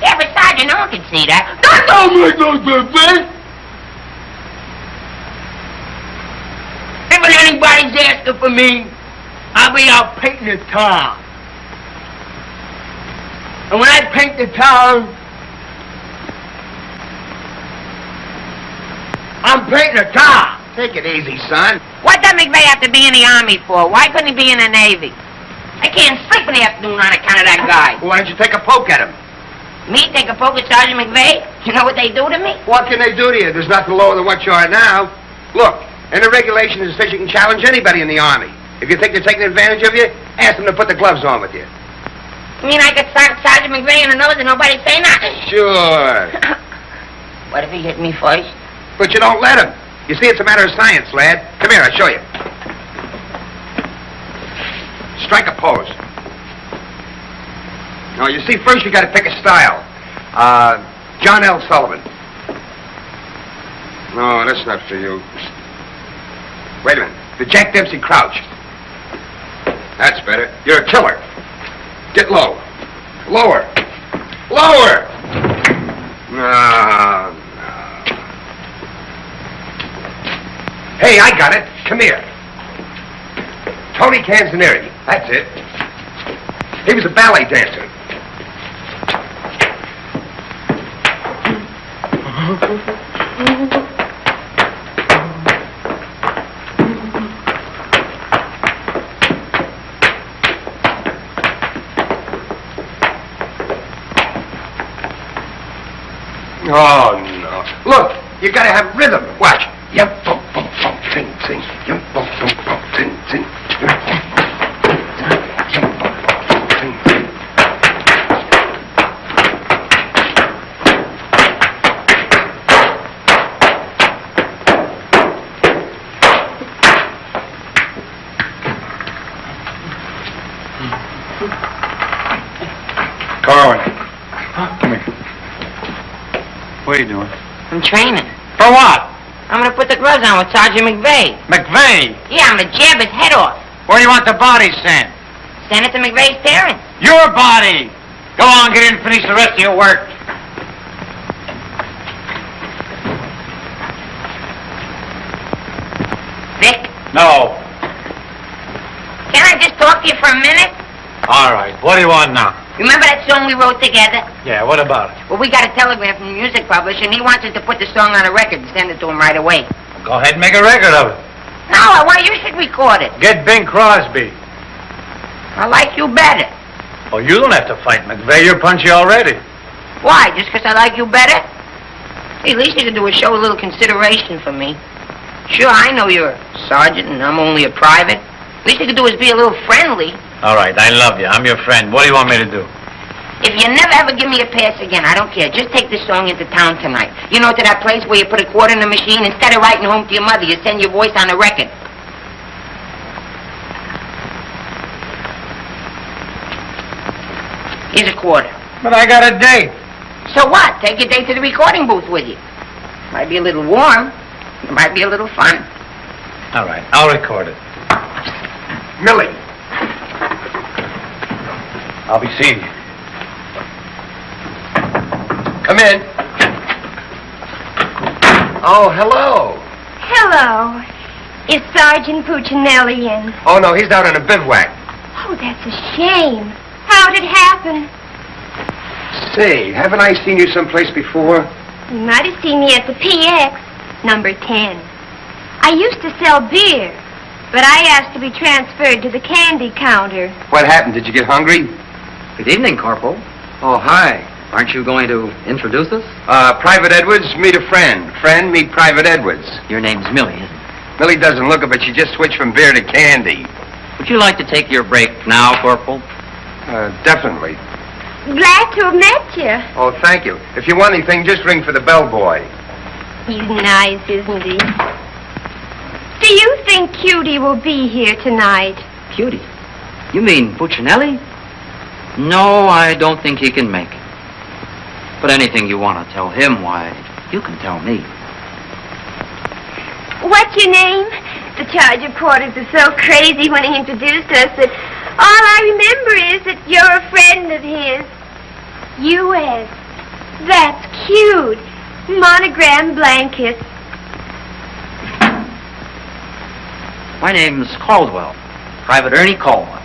Speaker 4: But Sergeant, no can see that.
Speaker 15: That don't make no difference.
Speaker 4: If anybody's asking for me, I'll be out painting the town. And when I paint the town, I'm painting the town.
Speaker 15: Take it easy, son.
Speaker 4: What does McVeigh have to be in the Army for? Why couldn't he be in the Navy? I can't sleep in the afternoon on account of that guy.
Speaker 15: Why don't you take a poke at him?
Speaker 4: Me take a poke at Sergeant McVeigh? You know what they do to me?
Speaker 15: What can they do to you? There's nothing lower than what you are now. Look, and the regulation is that you can challenge anybody in the Army. If you think they're taking advantage of you, ask them to put the gloves on with you.
Speaker 4: You mean I could start Sergeant McVeigh in the nose and nobody say nothing?
Speaker 15: Sure.
Speaker 4: What if he hit me first?
Speaker 15: But you don't let him. You see, it's a matter of science, lad. Come here, I'll show you. Strike a pose. Now, you see, first you gotta pick a style. Uh, John L. Sullivan. No, that's not for you. Wait a minute. The Jack Dempsey Crouch. That's better. You're a killer. Get low. Lower. Lower! No, no. Hey, I got it. Come here. Tony Canzoneri. That's it. He was a ballet dancer. Oh, no. Look, you gotta have rhythm. Watch. Yum,
Speaker 4: I'm training.
Speaker 6: For what?
Speaker 4: I'm gonna put the gloves on with Sergeant McVeigh.
Speaker 6: McVeigh.
Speaker 4: Yeah, I'm gonna jab his head off.
Speaker 6: Where do you want the body sent?
Speaker 4: Send it to McVeigh's parents.
Speaker 6: Your body. Go on, get in and finish the rest of your work.
Speaker 4: Vic,
Speaker 6: No.
Speaker 4: can I just talk to you for a minute?
Speaker 6: All right. What do you want now?
Speaker 4: Remember that song we wrote together?
Speaker 6: Yeah, what about it?
Speaker 4: Well, we got a telegram from the music publisher, and he wants us to put the song on a record and send it to him right away.
Speaker 6: Go ahead and make a record of it.
Speaker 4: No, I want you should record it.
Speaker 6: Get Bing Crosby.
Speaker 4: I like you better.
Speaker 6: Oh, you don't have to fight McVeigh. You're punchy already.
Speaker 4: Why? Just 'cause I like you better? Hey, least you can do is show a little consideration for me. Sure, I know you're a sergeant and I'm only a private. At Least you can do is be a little friendly.
Speaker 6: All right, I love you. I'm your friend. What do you want me to do?
Speaker 4: If you never ever give me a pass again, I don't care. Just take this song into town tonight. You know, to that place where you put a quarter in the machine. Instead of writing home to your mother, you send your voice on a record. Here's a quarter.
Speaker 6: But I got a date.
Speaker 4: So what? Take your date to the recording booth with you. Might be a little warm. It might be a little fun.
Speaker 6: All right, I'll record it.
Speaker 15: Millie. I'll be seeing you. Come in. Oh, hello.
Speaker 10: Hello. Is Sergeant Puccinelli in?
Speaker 15: Oh, no, he's down in a bivouac.
Speaker 10: Oh, that's a shame. How'd it happen?
Speaker 15: Say, haven't I seen you someplace before?
Speaker 10: You might have seen me at the PX, number 10. I used to sell beer, but I asked to be transferred to the candy counter.
Speaker 15: What happened? Did you get hungry?
Speaker 9: Good evening, Corporal.
Speaker 15: Oh, hi.
Speaker 9: Aren't you going to introduce us?
Speaker 15: Uh, Private Edwards, meet a friend. Friend, meet Private Edwards.
Speaker 9: Your name's Millie, isn't it?
Speaker 15: Millie doesn't look it, but she just switched from beer to candy.
Speaker 9: Would you like to take your break now, Corporal?
Speaker 15: Uh, definitely.
Speaker 10: Glad to have met you.
Speaker 15: Oh, thank you. If you want anything, just ring for the bellboy.
Speaker 10: He's nice, isn't he? Do you think Cutie will be here tonight?
Speaker 9: Cutie? You mean Puccinelli? No, I don't think he can make it. But anything you want to tell him, why, you can tell me.
Speaker 10: What's your name? The charge of reporters are so crazy when he introduced us that all I remember is that you're a friend of his. U.S. That's cute. Monogram blanket.
Speaker 9: My name's Caldwell, Private Ernie Caldwell.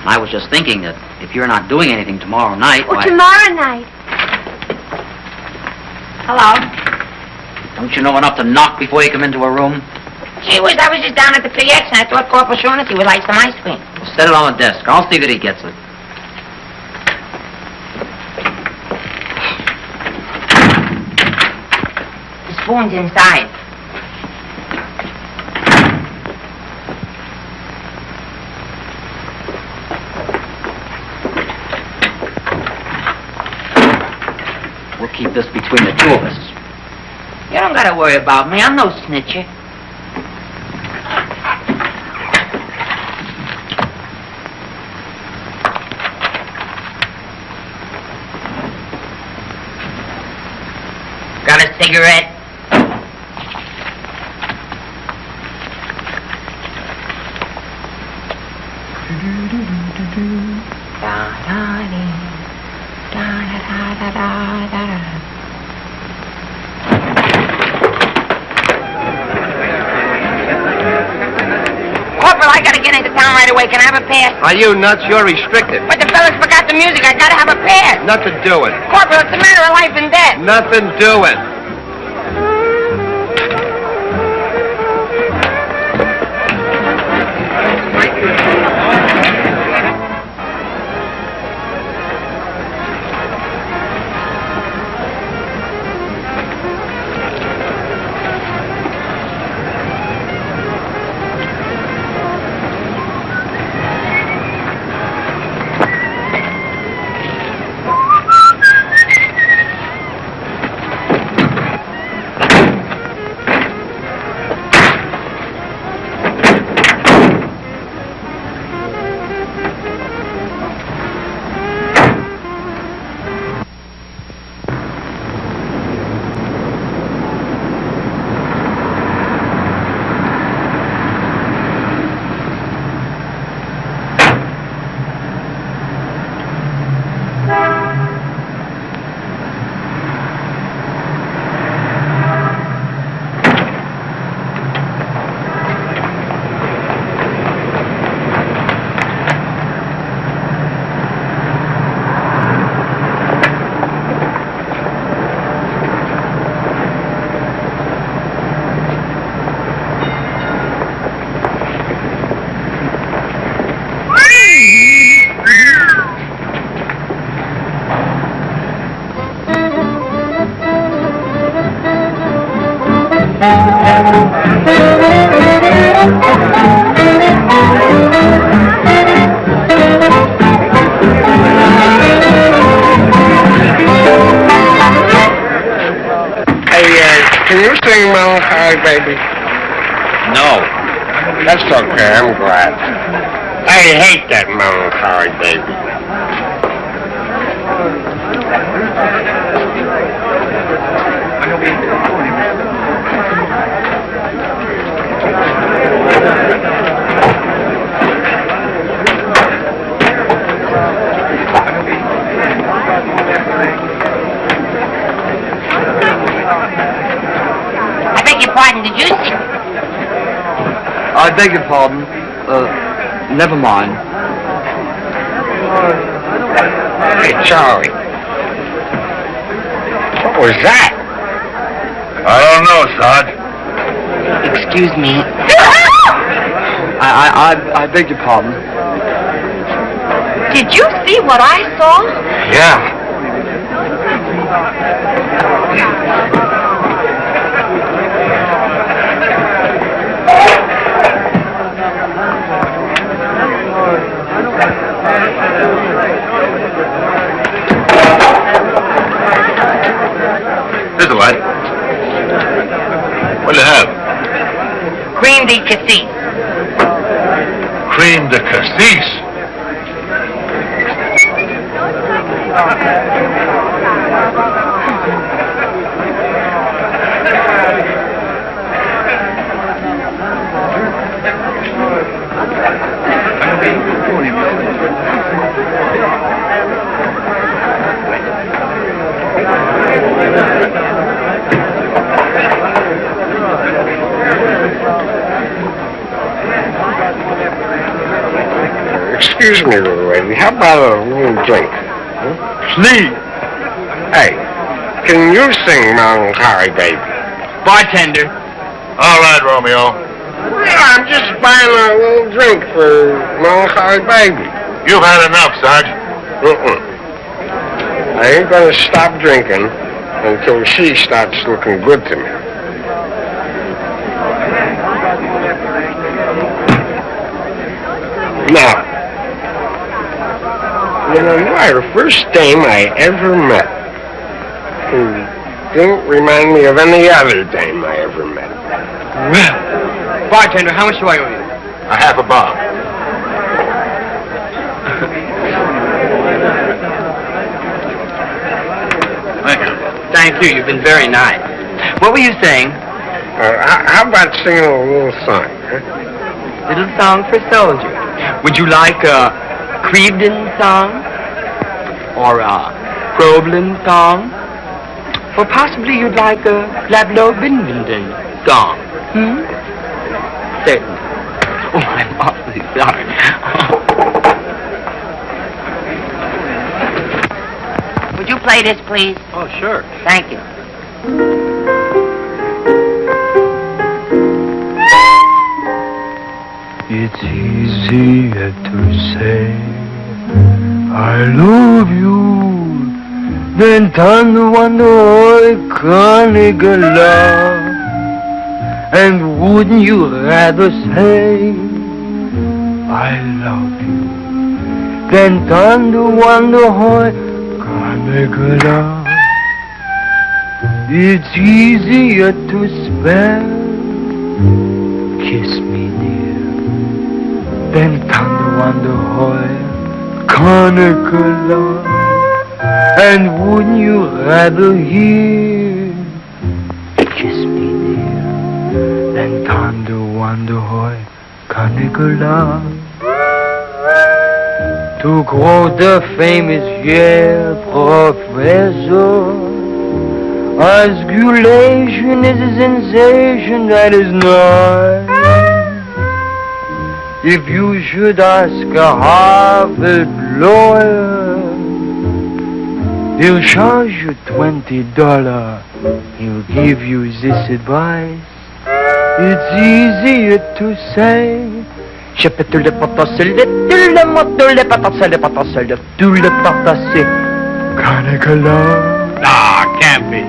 Speaker 9: And I was just thinking that if you're not doing anything tomorrow night,
Speaker 10: Oh,
Speaker 9: why,
Speaker 10: tomorrow night.
Speaker 4: Hello?
Speaker 9: don't you know enough to knock before you come into a room?
Speaker 4: Gee whiz, I was just down at the PX and I thought Corporal Shaughnessy would like some ice cream.
Speaker 9: Set it on the desk. I'll see that he gets it.
Speaker 4: The spoon's inside.
Speaker 9: We'll keep this between the two of us.
Speaker 4: You don't gotta worry about me. I'm no snitcher. Got a cigarette? Corporal, away. Can I have a pass?
Speaker 15: Are you nuts? You're restricted.
Speaker 4: But the fellas forgot the music. I gotta have a pass.
Speaker 15: Nothing doing.
Speaker 4: Corporal, it's a matter of life and death.
Speaker 15: Nothing doing.
Speaker 4: Pardon. Did you see
Speaker 16: what I
Speaker 11: saw?
Speaker 16: Yeah.
Speaker 1: Here's the light. What do you have?
Speaker 4: Cream de cassis.
Speaker 1: Cream de cassis.
Speaker 16: Excuse me, little lady. How about a little drink? Huh? Please. Hey, can you sing Melancholy Baby?
Speaker 9: Bartender.
Speaker 1: All right, Romeo.
Speaker 16: Yeah, I'm just buying a little drink for Melancholy Baby.
Speaker 1: You've had enough, Sarge.
Speaker 16: Mm-mm. I ain't gonna stop drinking until she starts looking good to me. Now, you know, you are the first dame I ever met who didn't remind me of any other dame I ever met.
Speaker 9: Well, bartender, how much do I owe you?
Speaker 1: A half a bob. Thank you.
Speaker 9: Thank you. You've been very nice. What were you saying?
Speaker 16: Uh, how, how about singing a little song? Huh?
Speaker 9: Little song for soldiers. Would you like a Crevedon song? Or a Problem song? Or possibly you'd like a Lablo Binvenden song? Hmm? Certainly. Oh, I'm awfully sorry.
Speaker 4: Would you play this, please?
Speaker 7: Oh, sure.
Speaker 4: Thank you.
Speaker 3: Than than can't love. And wouldn't you rather say I love you than than can't love? It's easier to spell. Kiss me dear. Then thunder wonder hoy love. And wouldn't you rather hear Kiss me dear Then thunder wonder hoy love. To quote the famous Yale professor Osculation is a sensation that is not if you should ask a Harvard lawyer, he'll charge you twenty dollars. He'll give you this advice. It's easier to say. Je peux te le potasser, le tu le moto, le potasser, le potasser, le tu le potasser. Cannicola.
Speaker 1: Nah, can't be.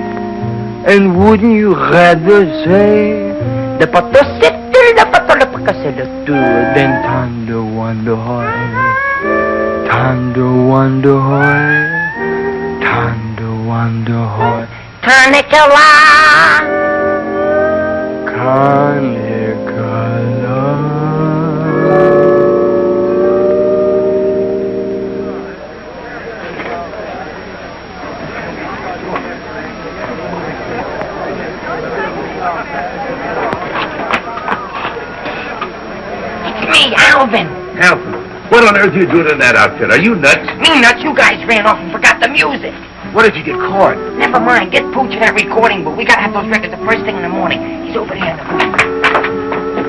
Speaker 3: And wouldn't you rather say the potasser, tu le potasser, le potasser, le tu, then thunder wonder hoy, thunder wonder hoy, thunder wonder hoy.
Speaker 4: Tourniquet.
Speaker 14: It's me, Alvin.
Speaker 16: Alvin, what on earth are you doing in that outfit? Are you nuts?
Speaker 14: Me nuts, you guys ran off and forgot the music.
Speaker 16: What if you get caught?
Speaker 14: Never mind, get Pooch in that recording booth. We gotta have those records the first thing in the morning. He's over there in the booth.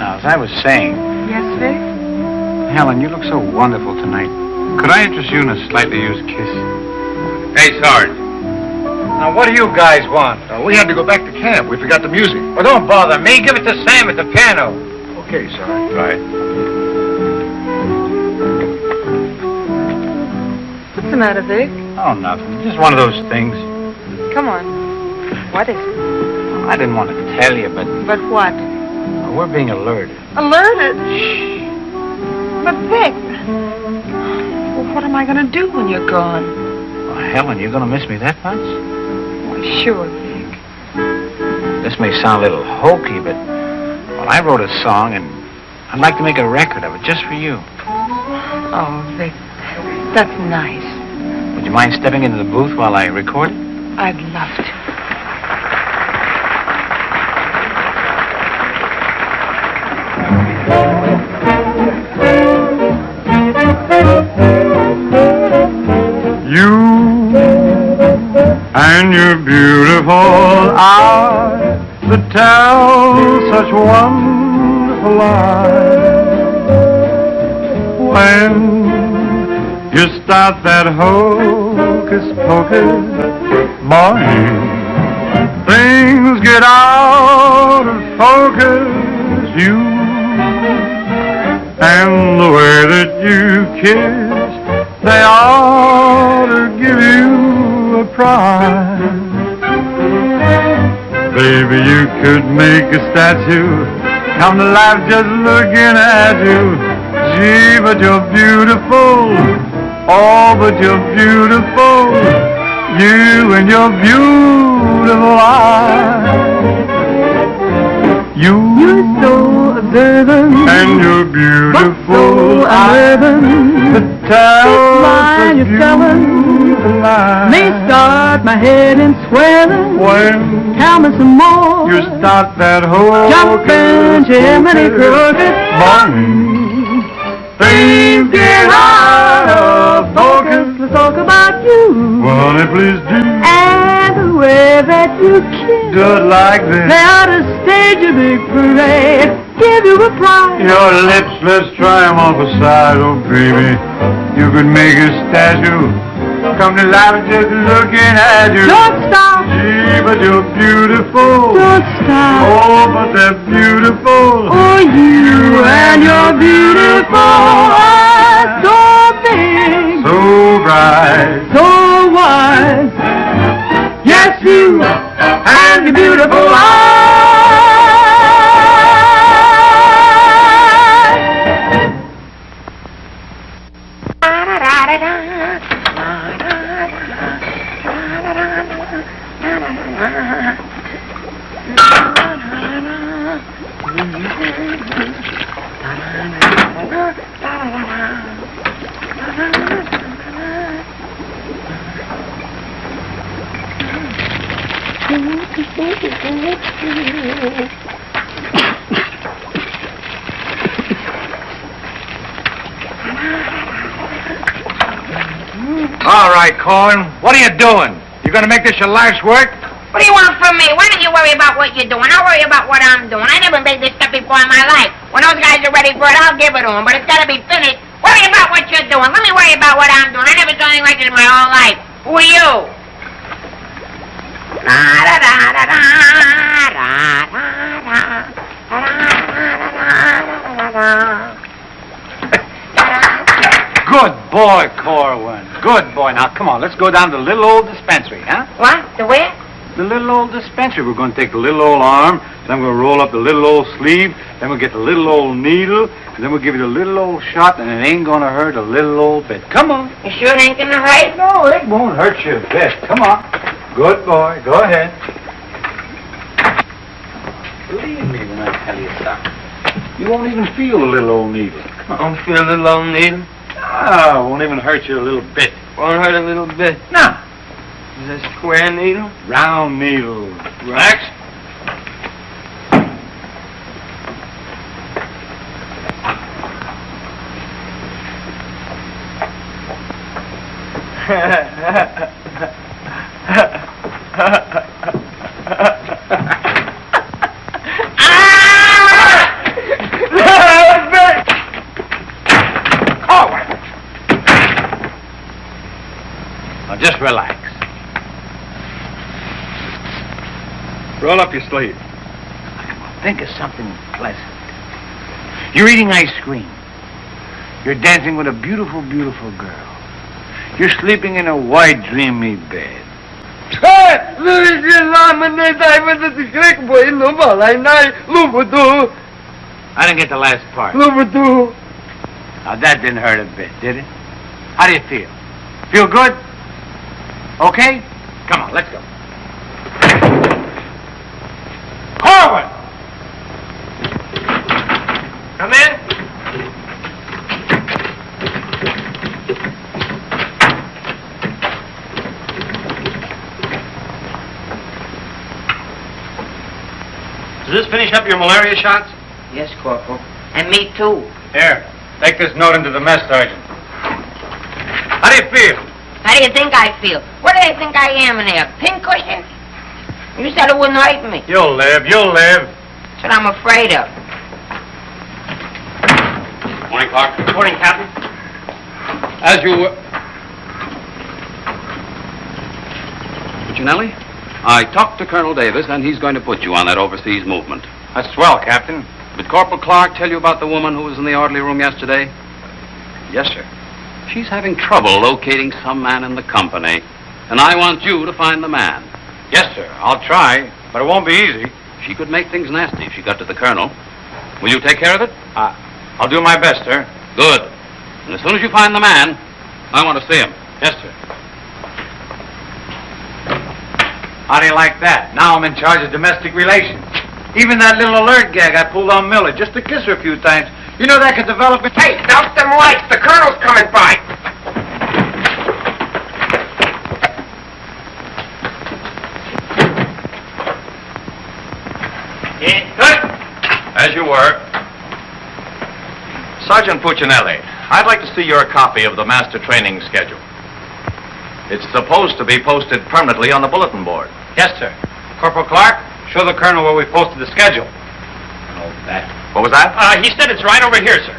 Speaker 6: Now, as I was saying,
Speaker 17: Yes, Vic?
Speaker 6: Helen, you look so wonderful tonight. Could I interest you in a slightly used kiss?
Speaker 16: Hey, Sarge.
Speaker 6: Now, what do you guys want?
Speaker 5: Uh, we had to go back to camp. We forgot the music.
Speaker 6: Well, don't bother me. Give it to Sam at the piano.
Speaker 5: Okay, Sarge.
Speaker 16: Right.
Speaker 17: The matter, Vic?
Speaker 6: Oh, nothing. Just one of those things.
Speaker 17: Come on. What is it?
Speaker 6: Oh, I didn't want to tell you, but
Speaker 17: But what?
Speaker 6: we're being alerted.
Speaker 17: Alerted? Shh. But Vic, well, what am I going to do when you're gone?
Speaker 6: Oh, Helen, you're going to miss me that much?
Speaker 17: Why, sure, Vic.
Speaker 6: This may sound a little hokey, but well, I wrote a song, and I'd like to make a record of it just for you.
Speaker 17: Oh, Vic, that's nice.
Speaker 6: Would you mind stepping into the booth while I record it?
Speaker 17: I'd love to.
Speaker 18: You and your beautiful eyes that tell such wonderful lies. When you start that hocus pocus, boy, things get out of focus. You and the way that you kiss, they ought to give you a prize. Baby, you could make a statue come to life just looking at you. Gee, but you're beautiful. Oh, but you're beautiful. You and your beautiful eyes. You, you're so observant, and you're beautiful eyes that tell
Speaker 19: line
Speaker 18: such
Speaker 19: you're telling may start my head in swelling.
Speaker 18: When
Speaker 19: Tell me some more.
Speaker 18: you start that whole
Speaker 19: Jumping Jiminy Cricket.
Speaker 18: things get of focus.
Speaker 19: Let's talk about you
Speaker 18: Well, honey, please do
Speaker 19: and the way that you kiss.
Speaker 18: it like this.
Speaker 19: They ought to stage a big parade, give you a prize.
Speaker 18: Your lips, let's try 'em off a side, oh baby. You could make a statue come to life just looking at you.
Speaker 19: Don't stop.
Speaker 18: Gee, but you're beautiful.
Speaker 19: Don't stop.
Speaker 18: Oh, but they're beautiful.
Speaker 19: Oh, you and your beautiful eyes, so
Speaker 18: So bright.
Speaker 19: so wide. Yes, you and your beautiful eyes.
Speaker 6: All right, Cohen. What are you doing? You gonna make this your life's work?
Speaker 4: What do you want from me? Why don't you worry about what you're doing? I'll worry about what I'm doing. I never made this stuff before in my life. When those guys are ready for it, I'll give it to them, but it's gotta be finished. Worry about what you're doing. Let me worry about what I'm doing. I never done anything like this in my whole life. Who are you? La da da da da da da da
Speaker 6: Good boy, Corwin. Good boy. Now, come on, let's go down to the little old dispensary, huh?
Speaker 4: What? The where?
Speaker 6: The little old dispensary. We're going to take the little old arm, then we're going to roll up the little old sleeve, then we'll get the little old needle, and then we'll give you the little old shot, and it ain't going to hurt a little old bit. Come on.
Speaker 4: You sure it ain't gonna hurt?
Speaker 6: No, it won't hurt you a bit. Come on. Good boy. Go ahead. Believe me when I tell you something. You won't even feel a little old needle.
Speaker 9: I don't feel a little old needle.
Speaker 6: Ah, won't even hurt you a little bit.
Speaker 9: Won't hurt a little bit.
Speaker 6: No.
Speaker 9: Is it a square needle?
Speaker 6: Round needle. Relax. Ah! Now just relax. Roll up your sleeve. Think of something pleasant. You're eating ice cream. You're dancing with a beautiful, beautiful girl. You're sleeping in a white, dreamy bed. I didn't get the last part. Now that didn't hurt a bit, did it? How do you feel? Feel good? Okay? Come on, let's go. Forward!
Speaker 7: Come in. Does this finish up your malaria shots?
Speaker 14: Yes, Corporal. And me too.
Speaker 6: Here, take this note into the mess sergeant. How do you feel?
Speaker 14: How do you think I feel? What do you think I am in there? Pincushion? You said it wouldn't hurt me.
Speaker 6: You'll live, you'll live.
Speaker 14: That's what I'm afraid of.
Speaker 8: Morning, Clark.
Speaker 7: Morning, Captain.
Speaker 8: As you were... Puccinelli, I talked to Colonel Davis, and he's going to put you on that overseas movement.
Speaker 6: That's swell, Captain.
Speaker 8: Did Corporal Clark tell you about the woman who was in the orderly room yesterday?
Speaker 6: Yes, sir.
Speaker 8: She's having trouble locating some man in the company, and I want you to find the man.
Speaker 6: Yes, sir. I'll try, but it won't be easy.
Speaker 8: She could make things nasty if she got to the colonel. Will you take care of it?
Speaker 6: Uh, I'll do my best, sir.
Speaker 8: Good. And as soon as you find the man, I want to see him.
Speaker 6: Yes, sir. How do you like that? Now I'm in charge of domestic relations. Even that little alert gag I pulled on Miller just to kiss her a few times. You know that could develop into...
Speaker 2: Hey, douse them lights. The colonel's coming by.
Speaker 5: As you were. Sergeant Puccinelli, I'd like to see your copy of the master training schedule. It's supposed to be posted permanently on the bulletin board.
Speaker 6: Yes, sir. Corporal Clark, show the colonel where we posted the schedule. Oh, that.
Speaker 5: What was that?
Speaker 7: Uh, he said it's right over here, sir.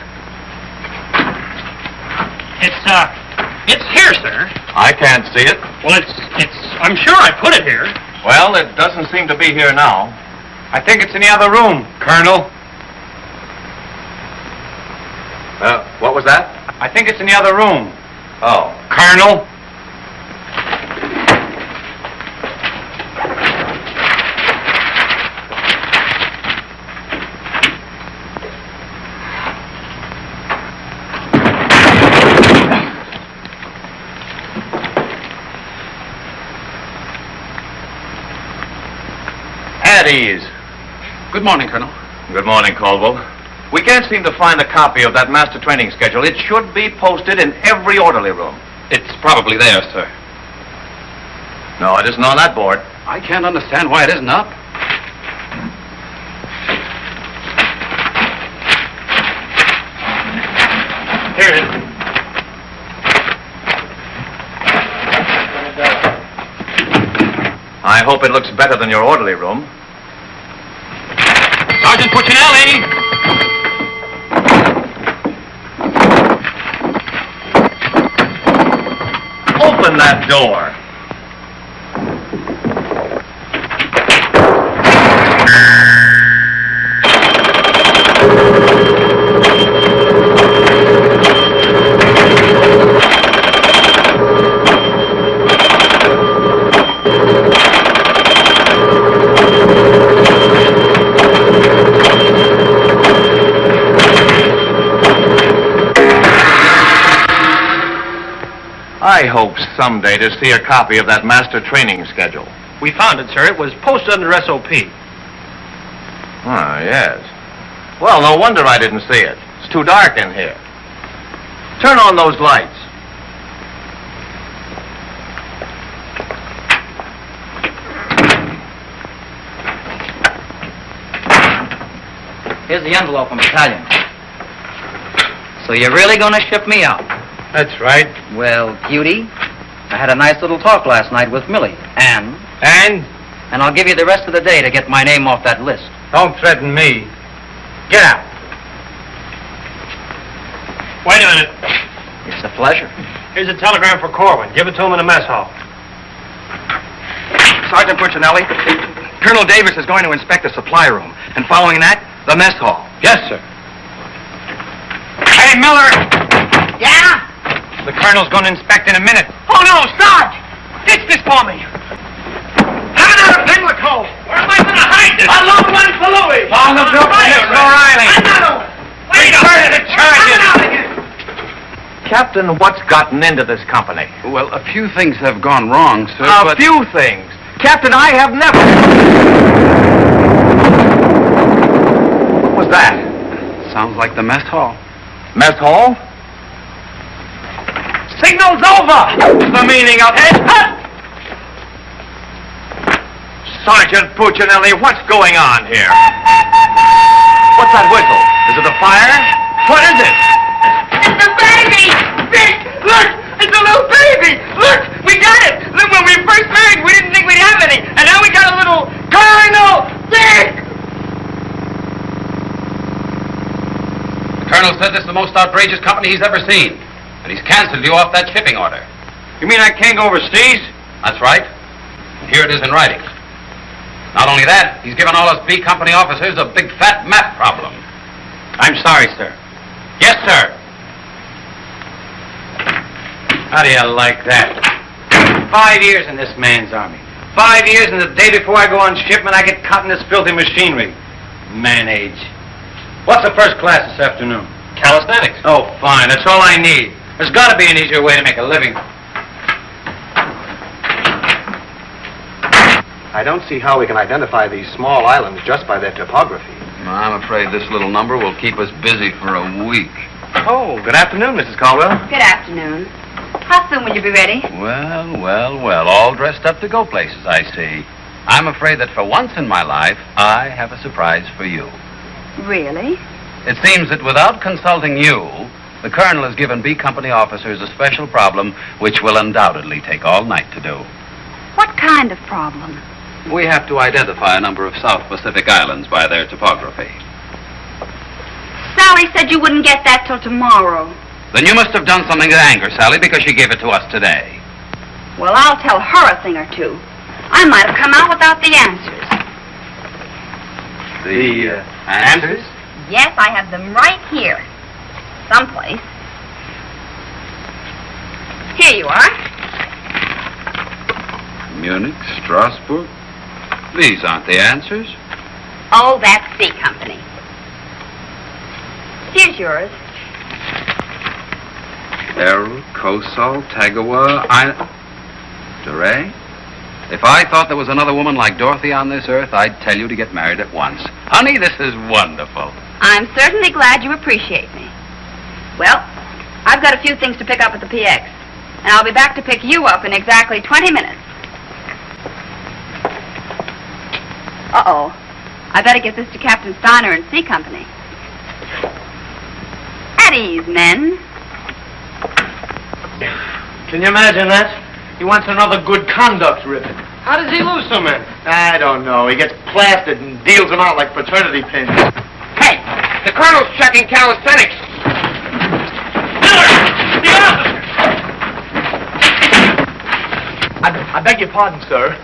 Speaker 7: It's, uh, it's here, sir.
Speaker 5: I can't see it.
Speaker 7: Well, it's, it's, I'm sure I put it here.
Speaker 5: Well, it doesn't seem to be here now.
Speaker 6: I think it's in the other room, Colonel.
Speaker 5: Uh, what was that?
Speaker 6: I think it's in the other room,
Speaker 5: Oh.
Speaker 6: Colonel.
Speaker 5: At ease.
Speaker 8: Good morning, Colonel.
Speaker 5: Good morning, Caldwell. We can't seem to find a copy of that master training schedule. It should be posted in every orderly room.
Speaker 8: It's probably there, sir.
Speaker 5: No, it isn't on that board.
Speaker 8: I can't understand why it isn't up.
Speaker 7: Here it is.
Speaker 5: I hope it looks better than your orderly room.
Speaker 8: Sergeant Puccinelli!
Speaker 5: Open that door. Someday to see a copy of that master training schedule.
Speaker 7: We found it, sir. It was posted under SOP.
Speaker 5: Ah, yes. Well, no wonder I didn't see it. It's too dark in here. Turn on those lights.
Speaker 20: Here's the envelope from Battalion. So you're really going to ship me out?
Speaker 12: That's right.
Speaker 20: Well, cutie, I had a nice little talk last night with Millie. And?
Speaker 12: And?
Speaker 20: And I'll give you the rest of the day to get my name off that list.
Speaker 12: Don't threaten me. Get out.
Speaker 21: Wait a minute.
Speaker 20: It's a pleasure.
Speaker 21: Here's a telegram for Corwin. Give it to him in the mess hall.
Speaker 12: Sergeant Puccinelli, Colonel Davis is going to inspect the supply room, and following that, the mess hall.
Speaker 20: Yes, sir.
Speaker 12: Hey, Miller!
Speaker 14: Yeah?
Speaker 12: The colonel's going to inspect in a minute.
Speaker 14: Oh, no, Sarge! Ditch this for me. Have another Pimlico. Where am I going to hide this? A long one for Louis.
Speaker 12: On the bill for Miss O'Reilly.
Speaker 14: Another one. Wait a
Speaker 12: Return the charges.
Speaker 14: Coming out of here.
Speaker 5: Captain, what's gotten into this company?
Speaker 8: Well, a few things have gone wrong, sir,
Speaker 5: A
Speaker 8: but...
Speaker 5: few things. Captain, I have never... What was that?
Speaker 8: Sounds like the mess hall.
Speaker 5: Mess hall?
Speaker 14: Signal's over.
Speaker 5: What's the meaning of it? Sergeant Puccinelli, what's going on here? What's that whistle? Is it a fire? What is it?
Speaker 14: It's a baby! Vic, look! It's a little baby! Look! We got it! Look, when we first married, we didn't think we'd have any. And now we got a little Colonel Vic!
Speaker 8: The colonel said this is the most outrageous company he's ever seen. And he's canceled you off that shipping order.
Speaker 5: You mean I can't go overseas?
Speaker 8: That's right. Here it is in writing. Not only that, he's given all us B Company officers a big fat map problem.
Speaker 5: I'm sorry, sir. Yes, sir. How do you like that? Five years in this man's army. Five years, and the day before I go on shipment, I get caught in this filthy machinery. Man age. What's the first class this afternoon? Calisthenics. Oh, fine. That's all I need. There's got to be an easier way to make a living.
Speaker 12: I don't see how we can identify these small islands just by their topography.
Speaker 8: I'm afraid this little number will keep us busy for a week.
Speaker 12: Oh, good afternoon, Mrs. Caldwell.
Speaker 11: Good afternoon. How soon will you be ready?
Speaker 8: Well, well, well, all dressed up to go places, I see. I'm afraid that for once in my life, I have a surprise for you.
Speaker 11: Really?
Speaker 8: It seems that without consulting you, the colonel has given B Company officers a special problem which will undoubtedly take all night to do.
Speaker 11: What kind of problem?
Speaker 8: We have to identify a number of South Pacific islands by their topography.
Speaker 11: Sally said you wouldn't get that till tomorrow.
Speaker 8: Then you must have done something to anger Sally because she gave it to us today.
Speaker 11: Well, I'll tell her a thing or two. I might have come out without the answers.
Speaker 8: The uh, answers?
Speaker 11: Yes, I have them right here. Someplace. Here you are.
Speaker 8: Munich, Strasbourg. These aren't the answers.
Speaker 11: Oh, that's C Company. Here's yours.
Speaker 8: Errol, Kosal, Tagawa, I... DeRay? If I thought there was another woman like Dorothy on this earth, I'd tell you to get married at once. Honey, this is wonderful.
Speaker 11: I'm certainly glad you appreciate me. Well, I've got a few things to pick up at the PX, and I'll be back to pick you up in exactly 20 minutes. Uh-oh. I better get this to Captain Steiner and C Company. At ease, men.
Speaker 7: Can you imagine that? He wants another good conduct ribbon. How does he lose so many?
Speaker 13: I don't know. He gets plastered and deals them out like fraternity pins.
Speaker 2: Hey, the colonel's checking calisthenics.
Speaker 13: I, I beg your pardon, sir.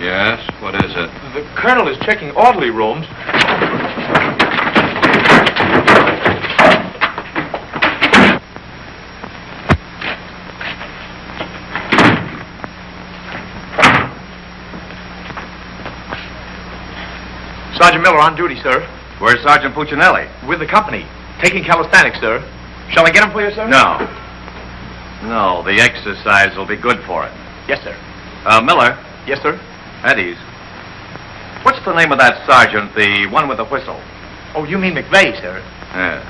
Speaker 8: Yes, what is it?
Speaker 13: The colonel is checking orderly rooms. Sergeant Miller on duty, sir.
Speaker 5: Where's Sergeant Puccinelli?
Speaker 13: With the company. Taking calisthenics, sir. Shall I get him for you, sir?
Speaker 5: No. No, the exercise will be good for it.
Speaker 13: Yes, sir.
Speaker 5: Uh, Miller?
Speaker 13: Yes, sir?
Speaker 5: At ease.
Speaker 12: What's the name of that sergeant, the one with the whistle?
Speaker 13: Oh, you mean McVeigh, sir?
Speaker 12: Yes.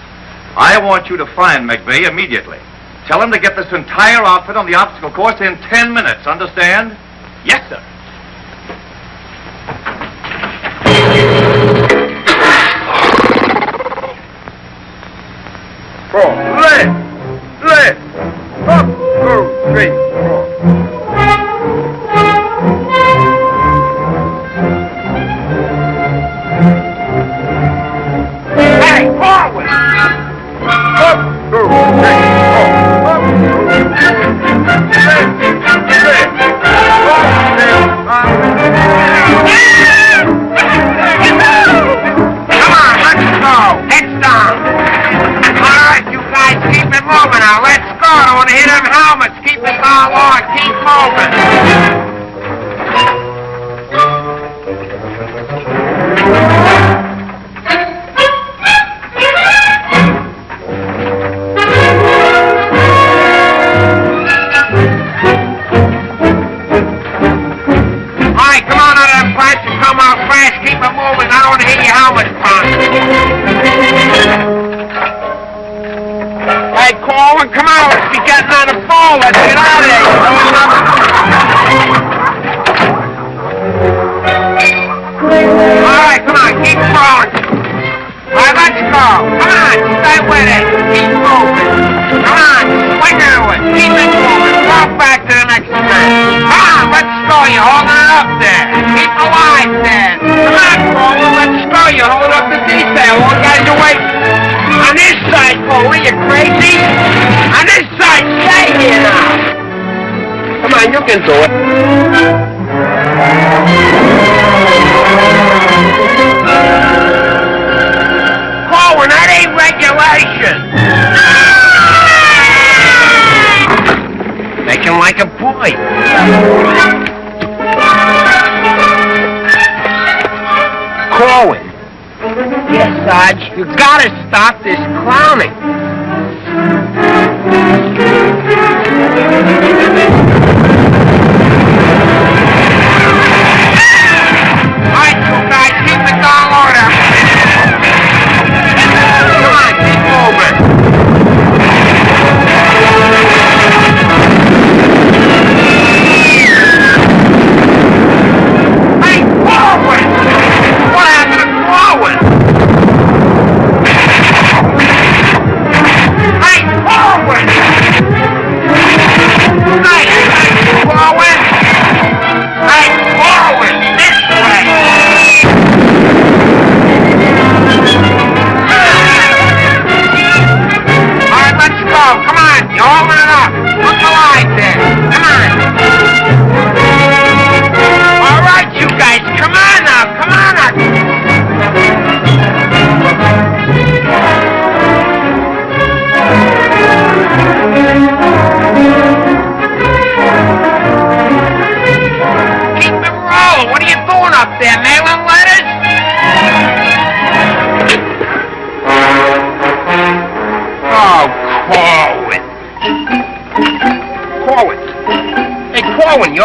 Speaker 12: I want you to find McVeigh immediately. Tell him to get this entire outfit on the obstacle course in ten minutes, understand?
Speaker 13: Yes, sir.
Speaker 16: Four.
Speaker 2: Red.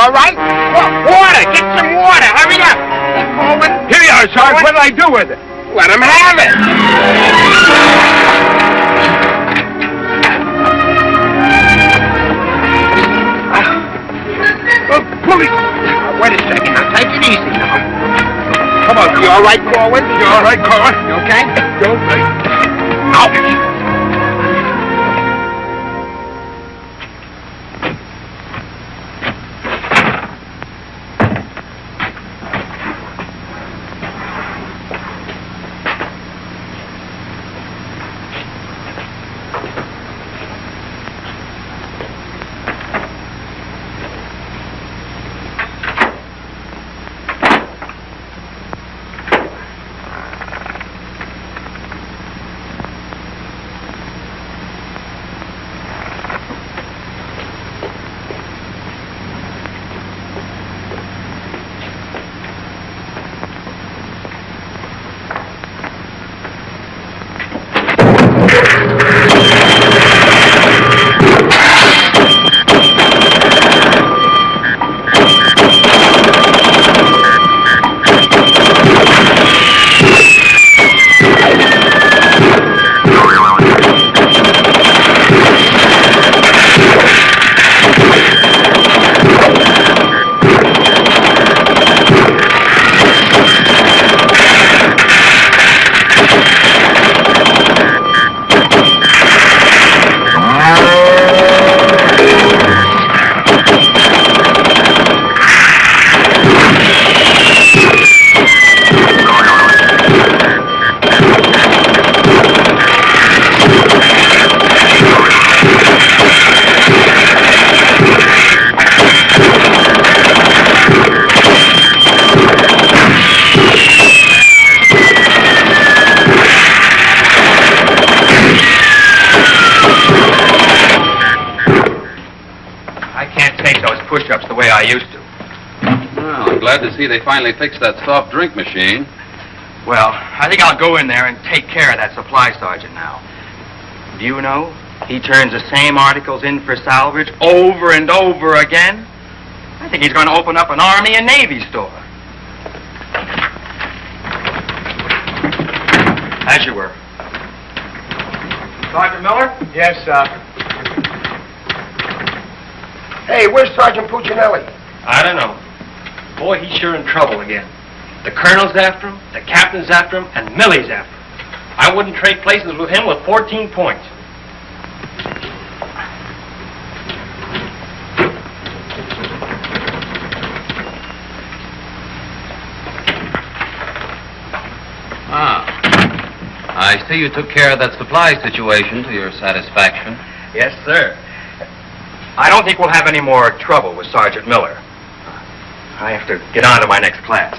Speaker 2: all right? Well, water! Get some water! Hurry up! Coleman!
Speaker 16: Here you are, Sarge. What'll I do with it?
Speaker 2: Let him have it! Ah. Oh, police! Now, wait a second. Now, take it easy now. Come on. You all right, Corwin? You all right, Corwin? You okay? You
Speaker 8: all right? Ouch! They finally fixed that soft drink machine.
Speaker 12: Well, I think I'll go in there and take care of that supply sergeant now. Do you know? He turns the same articles in for salvage over and over again. I think he's going to open up an Army and Navy store. As you were. Sergeant Miller?
Speaker 2: Yes, sir. Hey, where's Sergeant Puccinelli?
Speaker 21: I don't know. Boy, he's sure in trouble again. The colonel's after him, the captain's after him, and Millie's after him. I wouldn't trade places with him with 14 points.
Speaker 8: Ah. I see you took care of that supply situation to your satisfaction.
Speaker 12: Yes, sir. I don't think we'll have any more trouble with Sergeant Miller. I have to get on to my next class.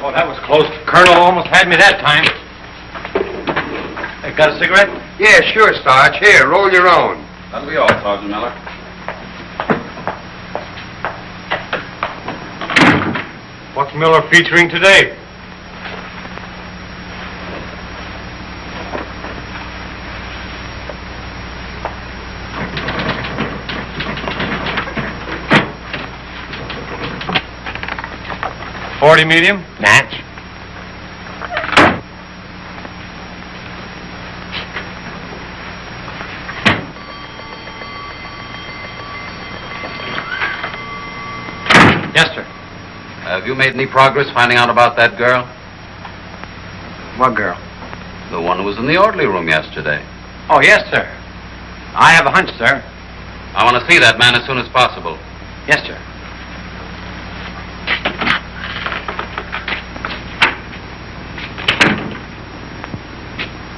Speaker 21: Oh, that was close. Colonel almost had me that time. Hey, got a cigarette?
Speaker 5: Yeah, sure, Sarge. Here, roll your own.
Speaker 8: That'll be all, Sergeant Miller.
Speaker 22: What's Miller featuring today? Forty medium?
Speaker 2: Match.
Speaker 21: Yes, sir.
Speaker 8: Have you made any progress finding out about that girl?
Speaker 12: What girl?
Speaker 8: The one who was in the orderly room yesterday.
Speaker 12: Oh, yes, sir. I have a hunch, sir.
Speaker 8: I want to see that man as soon as possible.
Speaker 12: Yes, sir.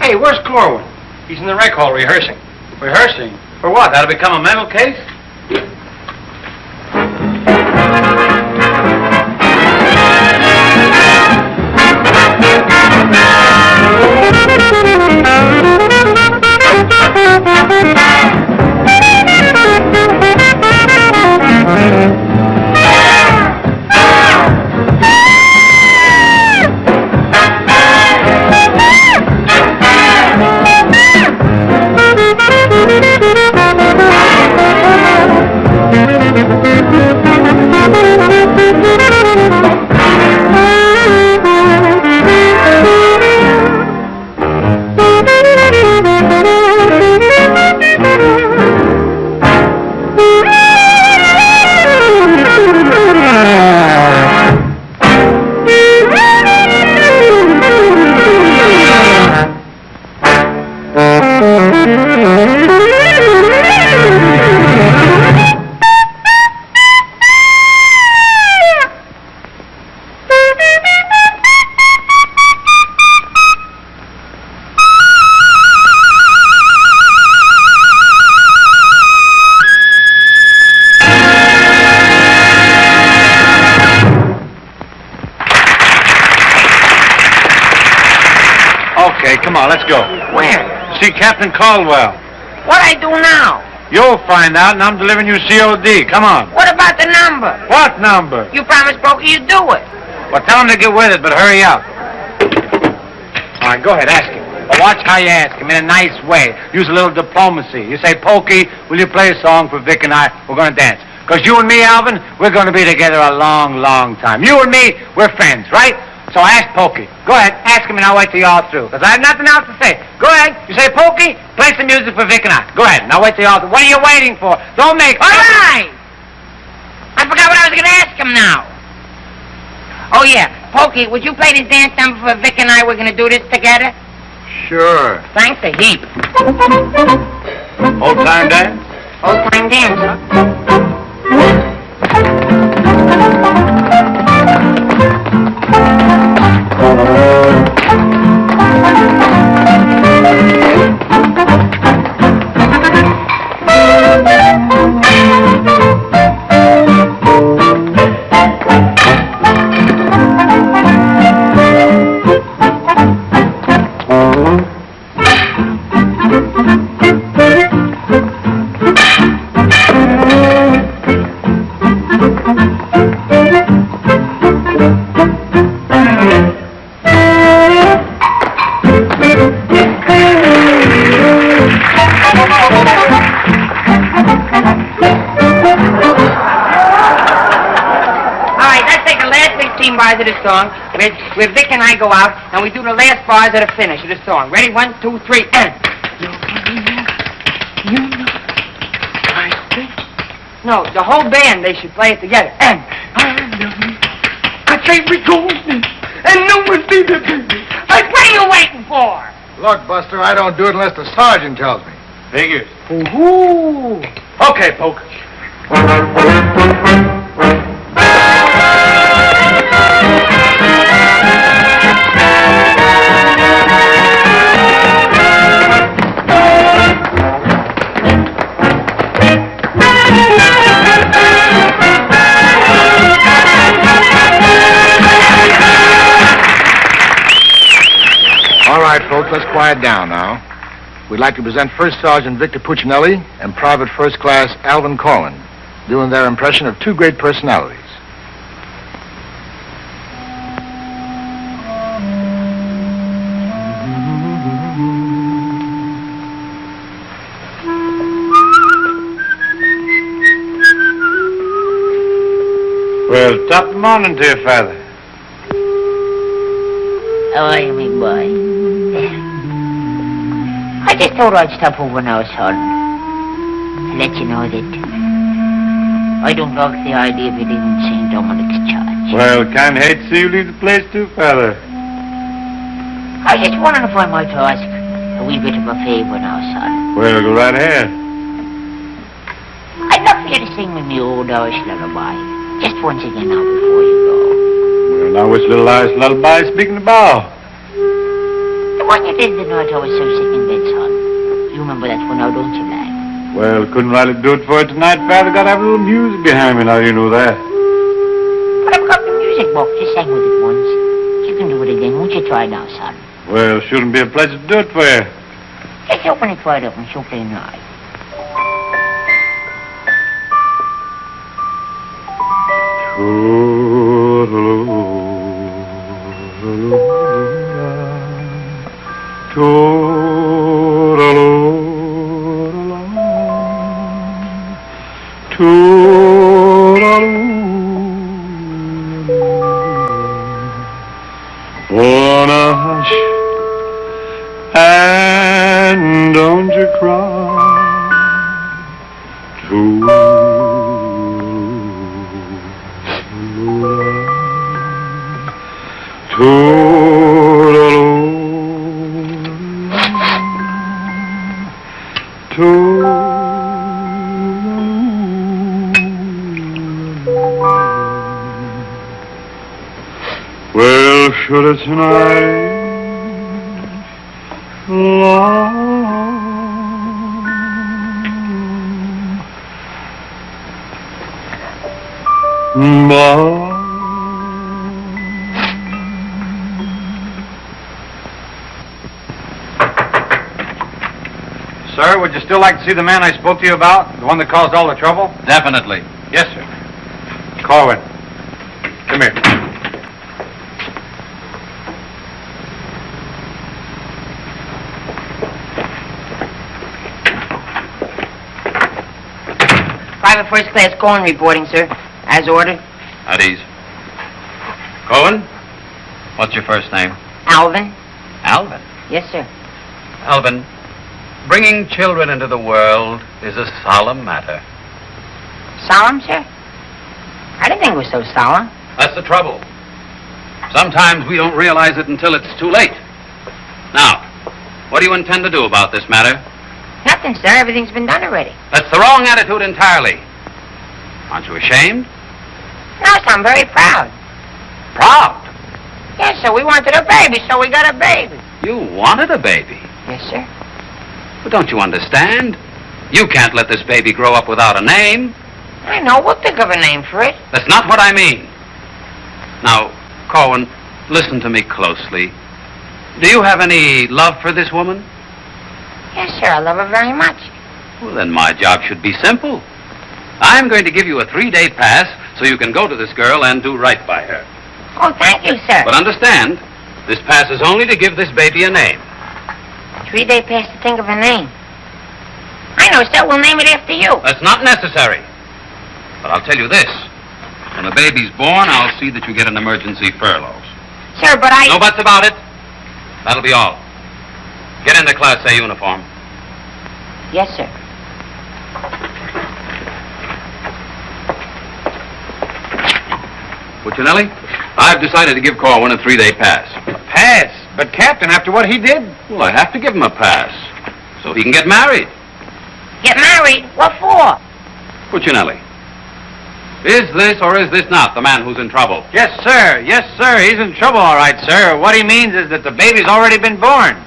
Speaker 21: Hey, where's Corwin? He's in the rec hall rehearsing. Rehearsing? For what? That'll become a mental case?
Speaker 6: Captain Caldwell.
Speaker 4: What I do now?
Speaker 6: You'll find out, and I'm delivering you COD. Come on.
Speaker 4: What about the number?
Speaker 6: What number?
Speaker 4: You promised Pokey you'd do it.
Speaker 6: Well, tell him to get with it, but hurry up. All right, go ahead, ask him. But watch how you ask him in a nice way. Use a little diplomacy. You say, Pokey, will you play a song for Vic and I? We're going to dance. Because you and me, Alvin, we're going to be together a long, long time. You and me, we're friends, right? So ask Pokey. Go ahead, ask him, and I'll wait till you're all through. Because I have nothing else to say. Go ahead. You say, Pokey, play some music for Vic and I. Go ahead, Now wait till you're all. What are you waiting for? Don't make...
Speaker 4: All right! I forgot what I was going to ask him now. Oh, yeah. Pokey, would you play this dance number for Vic and I? We're going to do this together?
Speaker 6: Sure.
Speaker 4: Thanks a heap.
Speaker 6: Old time dance?
Speaker 4: Old time dance, huh?
Speaker 17: Song, where, where Vic and I go out and we do the last bars of the finish of the song. Ready? One, two, three, and. No, the whole band, they should play it together. And. I say we go and no one see the baby. Like, what are you waiting for?
Speaker 15: Look, Buster, I don't do it unless the sergeant tells me.
Speaker 23: Figures.
Speaker 17: Ooh.
Speaker 23: Okay, Poke.
Speaker 15: Quiet down now. We'd like to present First Sergeant Victor Puccinelli and Private First Class Alvin Corwin, doing their impression of two great personalities.
Speaker 6: Well, top morning to you, Father.
Speaker 4: How are you, me boy? I just thought I'd stop over now, son. To let you know that I don't like the idea of you leaving St. Dominic's Church.
Speaker 6: Well, can't hate to see you leave the place too, Father.
Speaker 4: I was just wondering if I might ask a wee bit of a favour now, son.
Speaker 6: Well, go right ahead.
Speaker 4: I'd love for you to sing me me old Irish lullaby. Just once again now before you go.
Speaker 6: Well, now which little Irish lullaby speaking about?
Speaker 4: You did the night I was so sick in bed, son. You remember that one now, don't you, lad?
Speaker 6: Well, couldn't rightly do it for you tonight, Father. Got to have a little music behind me now, you know that.
Speaker 4: But I've got the music box. Just sang with it once. You can do it again. Won't you try now, son?
Speaker 6: Well, shouldn't be a pleasure to do it for you.
Speaker 4: Just open it wide up and she'll play night.
Speaker 18: Wanna Well, should it tonight long
Speaker 6: Sir, would you still like to see the man I spoke to you about? The one that caused all the trouble?
Speaker 8: Definitely.
Speaker 6: Yes, sir. Corwin. Come here.
Speaker 17: Private First Class Corn reporting, sir. As ordered.
Speaker 8: At ease. Cohen? What's your first name?
Speaker 17: Alvin?
Speaker 8: Alvin.
Speaker 17: Yes, sir.
Speaker 8: Alvin, bringing children into the world is a solemn matter.
Speaker 17: Solemn, sir? I didn't think it was so solemn.
Speaker 8: That's the trouble. Sometimes we don't realize it until it's too late. Now, what do you intend to do about this matter?
Speaker 17: Nothing, sir. Everything's been done already.
Speaker 8: That's the wrong attitude entirely. Aren't you ashamed?
Speaker 17: No, sir, I'm very proud.
Speaker 8: Proud?
Speaker 17: Yes, sir. We wanted a baby, so we got a baby.
Speaker 8: You wanted a baby.
Speaker 17: Yes, sir.
Speaker 8: But don't you understand? You can't let this baby grow up without a name.
Speaker 17: I know. We'll think of a name for it.
Speaker 8: That's not what I mean. Now, Corwin, listen to me closely. Do you have any love for this woman?
Speaker 17: Yes, sir. I love her very much.
Speaker 8: Well, then my job should be simple. I'm going to give you a three-day pass so you can go to this girl and do right by her.
Speaker 17: Oh, thank you, sir.
Speaker 8: But understand, this pass is only to give this baby a name.
Speaker 17: Three-day pass to think of a name. I know, sir. We'll name it after you.
Speaker 8: That's not necessary. But I'll tell you this. When the baby's born, I'll see that you get an emergency furlough.
Speaker 4: Sir, but I...
Speaker 8: No buts about it. That'll be all. Get into Class A uniform.
Speaker 4: Yes, sir.
Speaker 8: Puccinelli, I've decided to give Corwin a three-day pass.
Speaker 6: Pass? But, Captain, after what he did?
Speaker 8: Well, I have to give him a pass. So he can get married.
Speaker 4: Get married? What for?
Speaker 8: Puccinelli, is this or is this not the man who's in trouble?
Speaker 6: Yes, sir. Yes, sir. He's in trouble, all right, sir. What he means is that the baby's already been born.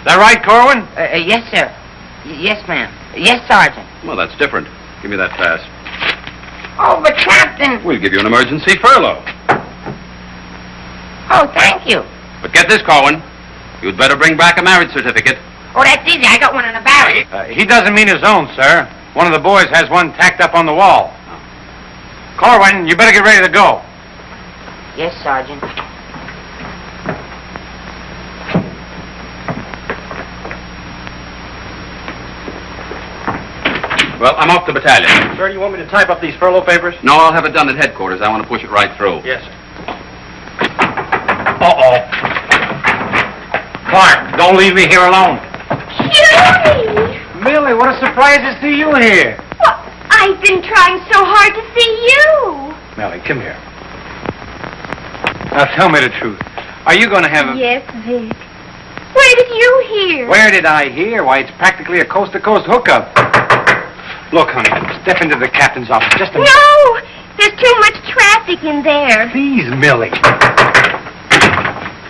Speaker 6: Is that right, Corwin?
Speaker 4: Uh, uh, yes, sir. Y- yes, ma'am. Yes, Sergeant.
Speaker 8: Well, that's different. Give me that pass.
Speaker 4: Oh, but Captain...
Speaker 8: We'll give you an emergency furlough.
Speaker 4: Oh, thank you.
Speaker 8: But get this, Corwin. You'd better bring back a marriage certificate.
Speaker 4: Oh, that's easy. I got one in the barrel.
Speaker 6: Uh, he doesn't mean his own, sir. One of the boys has one tacked up on the wall. Corwin, you better get ready to go.
Speaker 4: Yes, Sergeant.
Speaker 8: Well, I'm off to battalion.
Speaker 7: Sir, do you want me to type up these furlough papers?
Speaker 8: No, I'll have it done at headquarters. I want to push it right through.
Speaker 7: Yes, sir. Uh-oh.
Speaker 6: Clark, don't leave me here alone.
Speaker 11: Judy!
Speaker 6: Millie, what a surprise to see you here.
Speaker 11: I've been trying so hard to see you.
Speaker 6: Millie, come here. Now tell me the truth. Are you going to have a...
Speaker 11: Yes, Vic. Where did you hear?
Speaker 6: Where did I hear? Why, it's practically a coast-to-coast hookup. Look, honey, step into the captain's office just a minute.
Speaker 11: No! There's too much traffic in there.
Speaker 6: Please, Millie.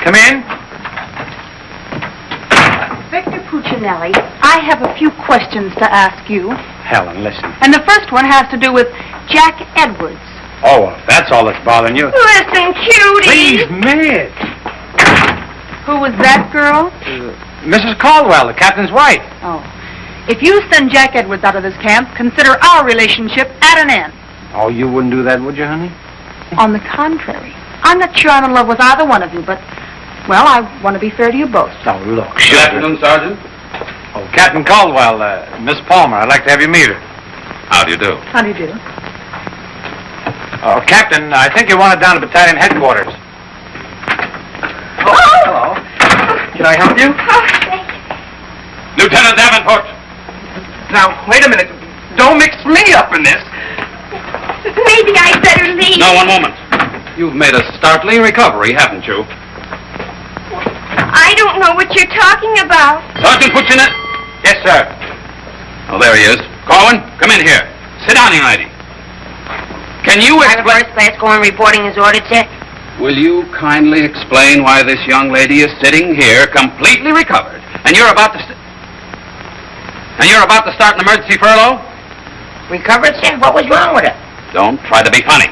Speaker 6: Come in.
Speaker 17: Puccinelli, I have a few questions to ask you.
Speaker 6: Helen, listen.
Speaker 17: And the first one has to do with Jack Edwards.
Speaker 6: Oh, well, that's all that's bothering you.
Speaker 11: Listen, cutie.
Speaker 6: Please, Miss.
Speaker 17: Who was that girl?
Speaker 6: Uh, Mrs. Caldwell, the captain's wife.
Speaker 17: Oh. If you send Jack Edwards out of this camp, consider our relationship at an end.
Speaker 6: Oh, you wouldn't do that, would you, honey?
Speaker 17: On the contrary, I'm not sure I'm in love with either one of you, but, well, I want to be fair to you both.
Speaker 6: Oh, look.
Speaker 8: Good afternoon, Sergeant.
Speaker 6: Oh, Captain Caldwell, uh, Miss Palmer, I'd like to have you meet her.
Speaker 8: How do you do?
Speaker 17: How do you do?
Speaker 6: Oh, Captain, I think you want it down to battalion headquarters.
Speaker 7: Oh, hello. Can I help you?
Speaker 11: Oh, thank
Speaker 8: Lieutenant Davenport!
Speaker 7: Now, wait a minute. Don't mix me up in this.
Speaker 11: Maybe I'd better leave.
Speaker 8: No, one moment. You've made a startling recovery, haven't you?
Speaker 11: I don't know what you're talking about.
Speaker 8: Sergeant Puccinelli?
Speaker 6: Yes, sir.
Speaker 8: Oh, there he is. Corwin, come in here. Sit down, young lady. Can you
Speaker 4: Private
Speaker 8: explain...
Speaker 4: First Class Corn reporting his order, sir.
Speaker 8: Will you kindly explain why this young lady is sitting here completely recovered, and you're about to... St- and you're about to start an emergency furlough?
Speaker 4: Recovered, sir? What was wrong with her?
Speaker 8: Don't try to be funny.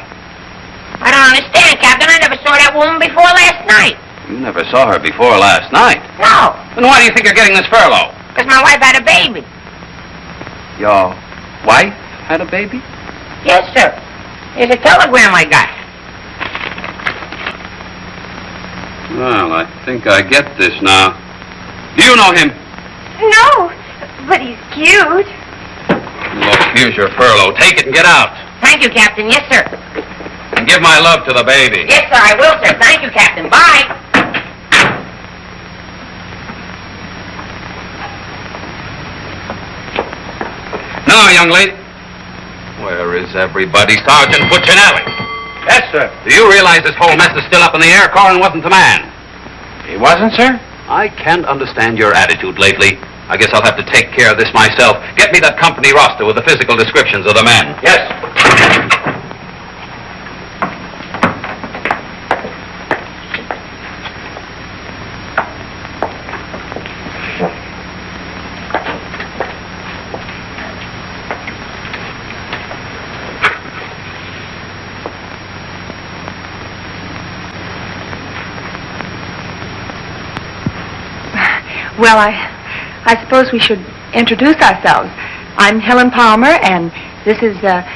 Speaker 4: I don't understand, Captain. I never saw that woman before last night.
Speaker 8: You never saw her before last night.
Speaker 4: No,
Speaker 8: Then why do you think you're getting this furlough?
Speaker 4: because my wife had a baby.
Speaker 8: Your wife had a baby?
Speaker 4: Yes, sir. Here's a telegram I got.
Speaker 8: Well, I think I get this now. Do you know him?
Speaker 11: No, but he's cute.
Speaker 8: Look, here's your furlough. Take it and get out.
Speaker 4: Thank you, Captain. Yes, sir.
Speaker 8: And give my love to the baby.
Speaker 4: Yes, sir, I will, sir. Thank you, Captain. Bye.
Speaker 8: Now, young lady. Where is everybody? Sergeant Puccinelli.
Speaker 6: Yes, sir.
Speaker 8: Do you realize this whole mess is still up in the air? Corwin wasn't the man.
Speaker 6: He wasn't, sir?
Speaker 8: I can't understand your attitude lately. I guess I'll have to take care of this myself. Get me that company roster with the physical descriptions of the men.
Speaker 6: Yes.
Speaker 17: Well, I, I suppose we should introduce ourselves. I'm Helen Palmer, and this is uh,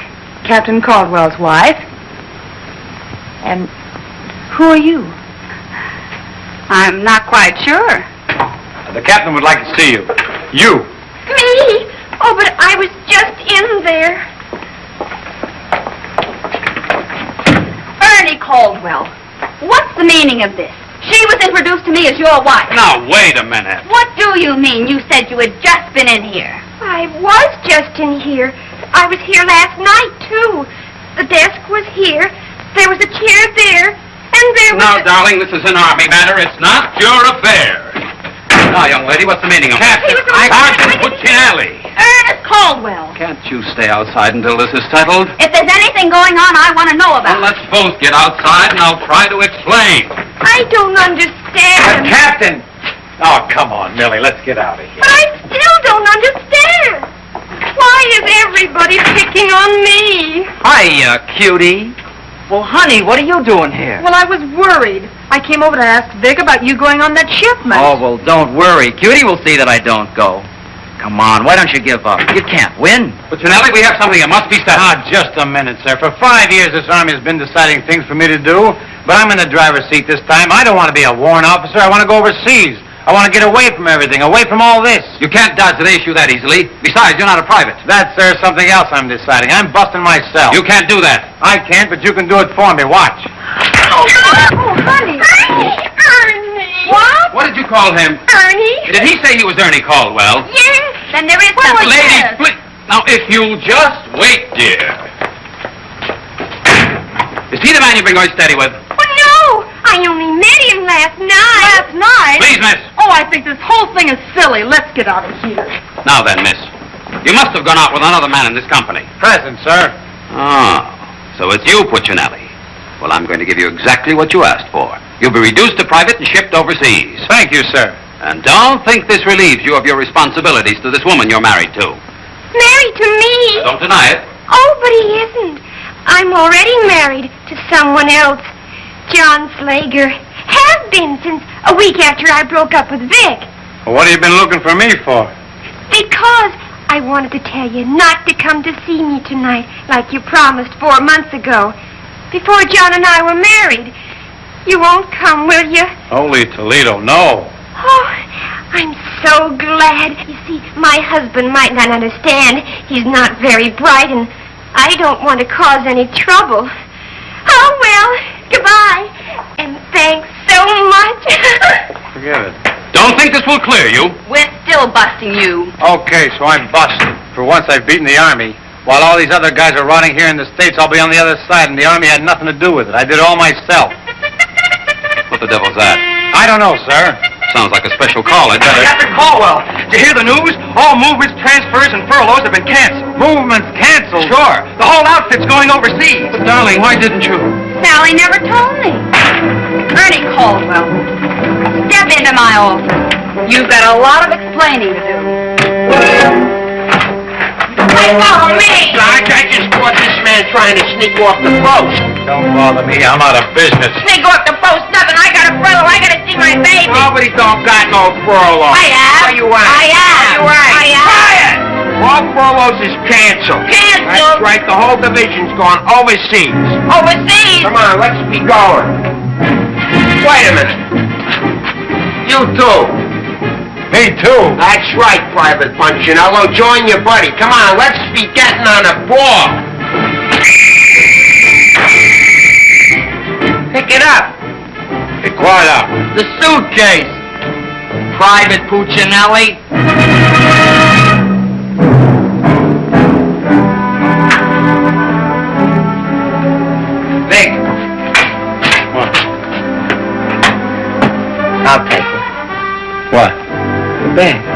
Speaker 17: Captain Caldwell's wife. And who are you? I'm not quite sure.
Speaker 6: The captain would like to see you. You.
Speaker 11: Me? Oh, but I was just in there. Ernie Caldwell, what's the meaning of this? She was introduced to me as your wife.
Speaker 8: Now, wait a minute.
Speaker 11: What do you mean? You said you had just been in here.
Speaker 10: I was just in here. I was here last night, too. The desk was here. There was a chair there. And there was
Speaker 8: Now,
Speaker 10: a...
Speaker 8: darling, this is an army matter. It's not your affair. Now, young lady, what's the meaning of that? Sergeant Puccinelli.
Speaker 11: Ernest Caldwell.
Speaker 8: Can't you stay outside until this is settled?
Speaker 11: If there's anything going on, I want to know about
Speaker 8: Well, let's both get outside and I'll try to explain.
Speaker 10: I don't understand.
Speaker 6: Uh, Captain! Oh, come on, Millie, let's get out of here.
Speaker 10: But I still don't understand. Why is everybody picking on me?
Speaker 9: Hiya, uh, cutie. Well, honey, what are you doing here?
Speaker 17: Well, I was worried. I came over to ask Vic about you going on that shipment.
Speaker 9: Oh, well, don't worry. Cutie will see that I don't go. Come on, why don't you give up? You can't win.
Speaker 8: Puccinelli, we have something that must be said.
Speaker 6: Ah, just a minute, sir. For five years, this army has been deciding things for me to do, but I'm in the driver's seat this time. I don't want to be a warrant officer. I want to go overseas. I want to get away from everything, away from all this.
Speaker 8: You can't dodge the issue that easily. Besides, you're not a private.
Speaker 6: That's, sir, something else I'm deciding. I'm busting myself.
Speaker 8: You can't do that.
Speaker 6: I can't, but you can do it for me. Watch.
Speaker 10: Oh, honey. Ernie, Ernie. What?
Speaker 8: What did you call him?
Speaker 10: Ernie?
Speaker 8: Did he say he was Ernie Caldwell?
Speaker 10: Yes.
Speaker 11: Then there is
Speaker 10: Well,
Speaker 11: something.
Speaker 8: Lady,
Speaker 10: yes.
Speaker 8: please. Now, if you'll just wait, dear. Is he the man you've been going steady with?
Speaker 10: Oh, no. I only met him last night.
Speaker 17: Last night?
Speaker 8: Please, miss.
Speaker 17: Oh, I think this whole thing is silly. Let's get out of here.
Speaker 8: Now then, miss. You must have gone out with another man in this company.
Speaker 6: Present, sir.
Speaker 8: Oh, so it's you, Puccinelli. Well, I'm going to give you exactly what you asked for. You'll be reduced to private and shipped overseas.
Speaker 6: Thank you, sir.
Speaker 8: And don't think this relieves you of your responsibilities to this woman you're married to.
Speaker 10: Married to me?
Speaker 8: Don't deny it.
Speaker 10: Oh, but he isn't. I'm already married to someone else. John Slager. Have been since a week after I broke up with Vic.
Speaker 6: Well, what have you been looking for me for?
Speaker 10: Because I wanted to tell you not to come to see me tonight like you promised four months ago. Before John and I were married. You won't come, will you?
Speaker 6: Holy Toledo, no.
Speaker 10: Oh, I'm so glad. You see, my husband might not understand. He's not very bright, and I don't want to cause any trouble. Oh, well, goodbye. And thanks so much.
Speaker 6: Forget it.
Speaker 8: Don't think this will clear you.
Speaker 11: We're still busting you.
Speaker 6: Okay, so I'm busted. For once, I've beaten the Army. While all these other guys are rotting here in the States, I'll be on the other side, and the Army had nothing to do with it. I did it all myself.
Speaker 8: What the devil's that?
Speaker 6: I don't know, sir.
Speaker 8: Sounds like a special call. I'd better...
Speaker 12: Captain Caldwell, did you hear the news? All movements, transfers, and furloughs have been canceled.
Speaker 6: Movements canceled?
Speaker 12: Sure. The whole outfit's going overseas.
Speaker 8: But, darling, why didn't you?
Speaker 11: Sally never told me. Ernie Caldwell, step into my office. You've got a lot of explaining to do.
Speaker 2: Hey, follow me! Sarge, I just caught this man trying to sneak off the post.
Speaker 6: Don't bother me. I'm out of business.
Speaker 10: Sneak off the post, nothing. I got a furlough. I gotta see my baby.
Speaker 2: Nobody don't got no furlough.
Speaker 10: I have.
Speaker 2: Where you at?
Speaker 10: I have.
Speaker 2: Where you at?
Speaker 10: I have.
Speaker 2: Quiet! All furloughs is canceled.
Speaker 10: Canceled?
Speaker 2: That's right. The whole division's gone overseas.
Speaker 10: Overseas?
Speaker 2: Come on, let's be going. Wait a minute. You too.
Speaker 6: Me too.
Speaker 2: That's right, Private Punchinello. Join your buddy. Come on, let's be getting on a ball. Pick it up.
Speaker 6: Hey, quiet up.
Speaker 9: The suitcase. Private Puccinelli.
Speaker 2: Vic. I'll take it.
Speaker 6: What?
Speaker 2: Bag.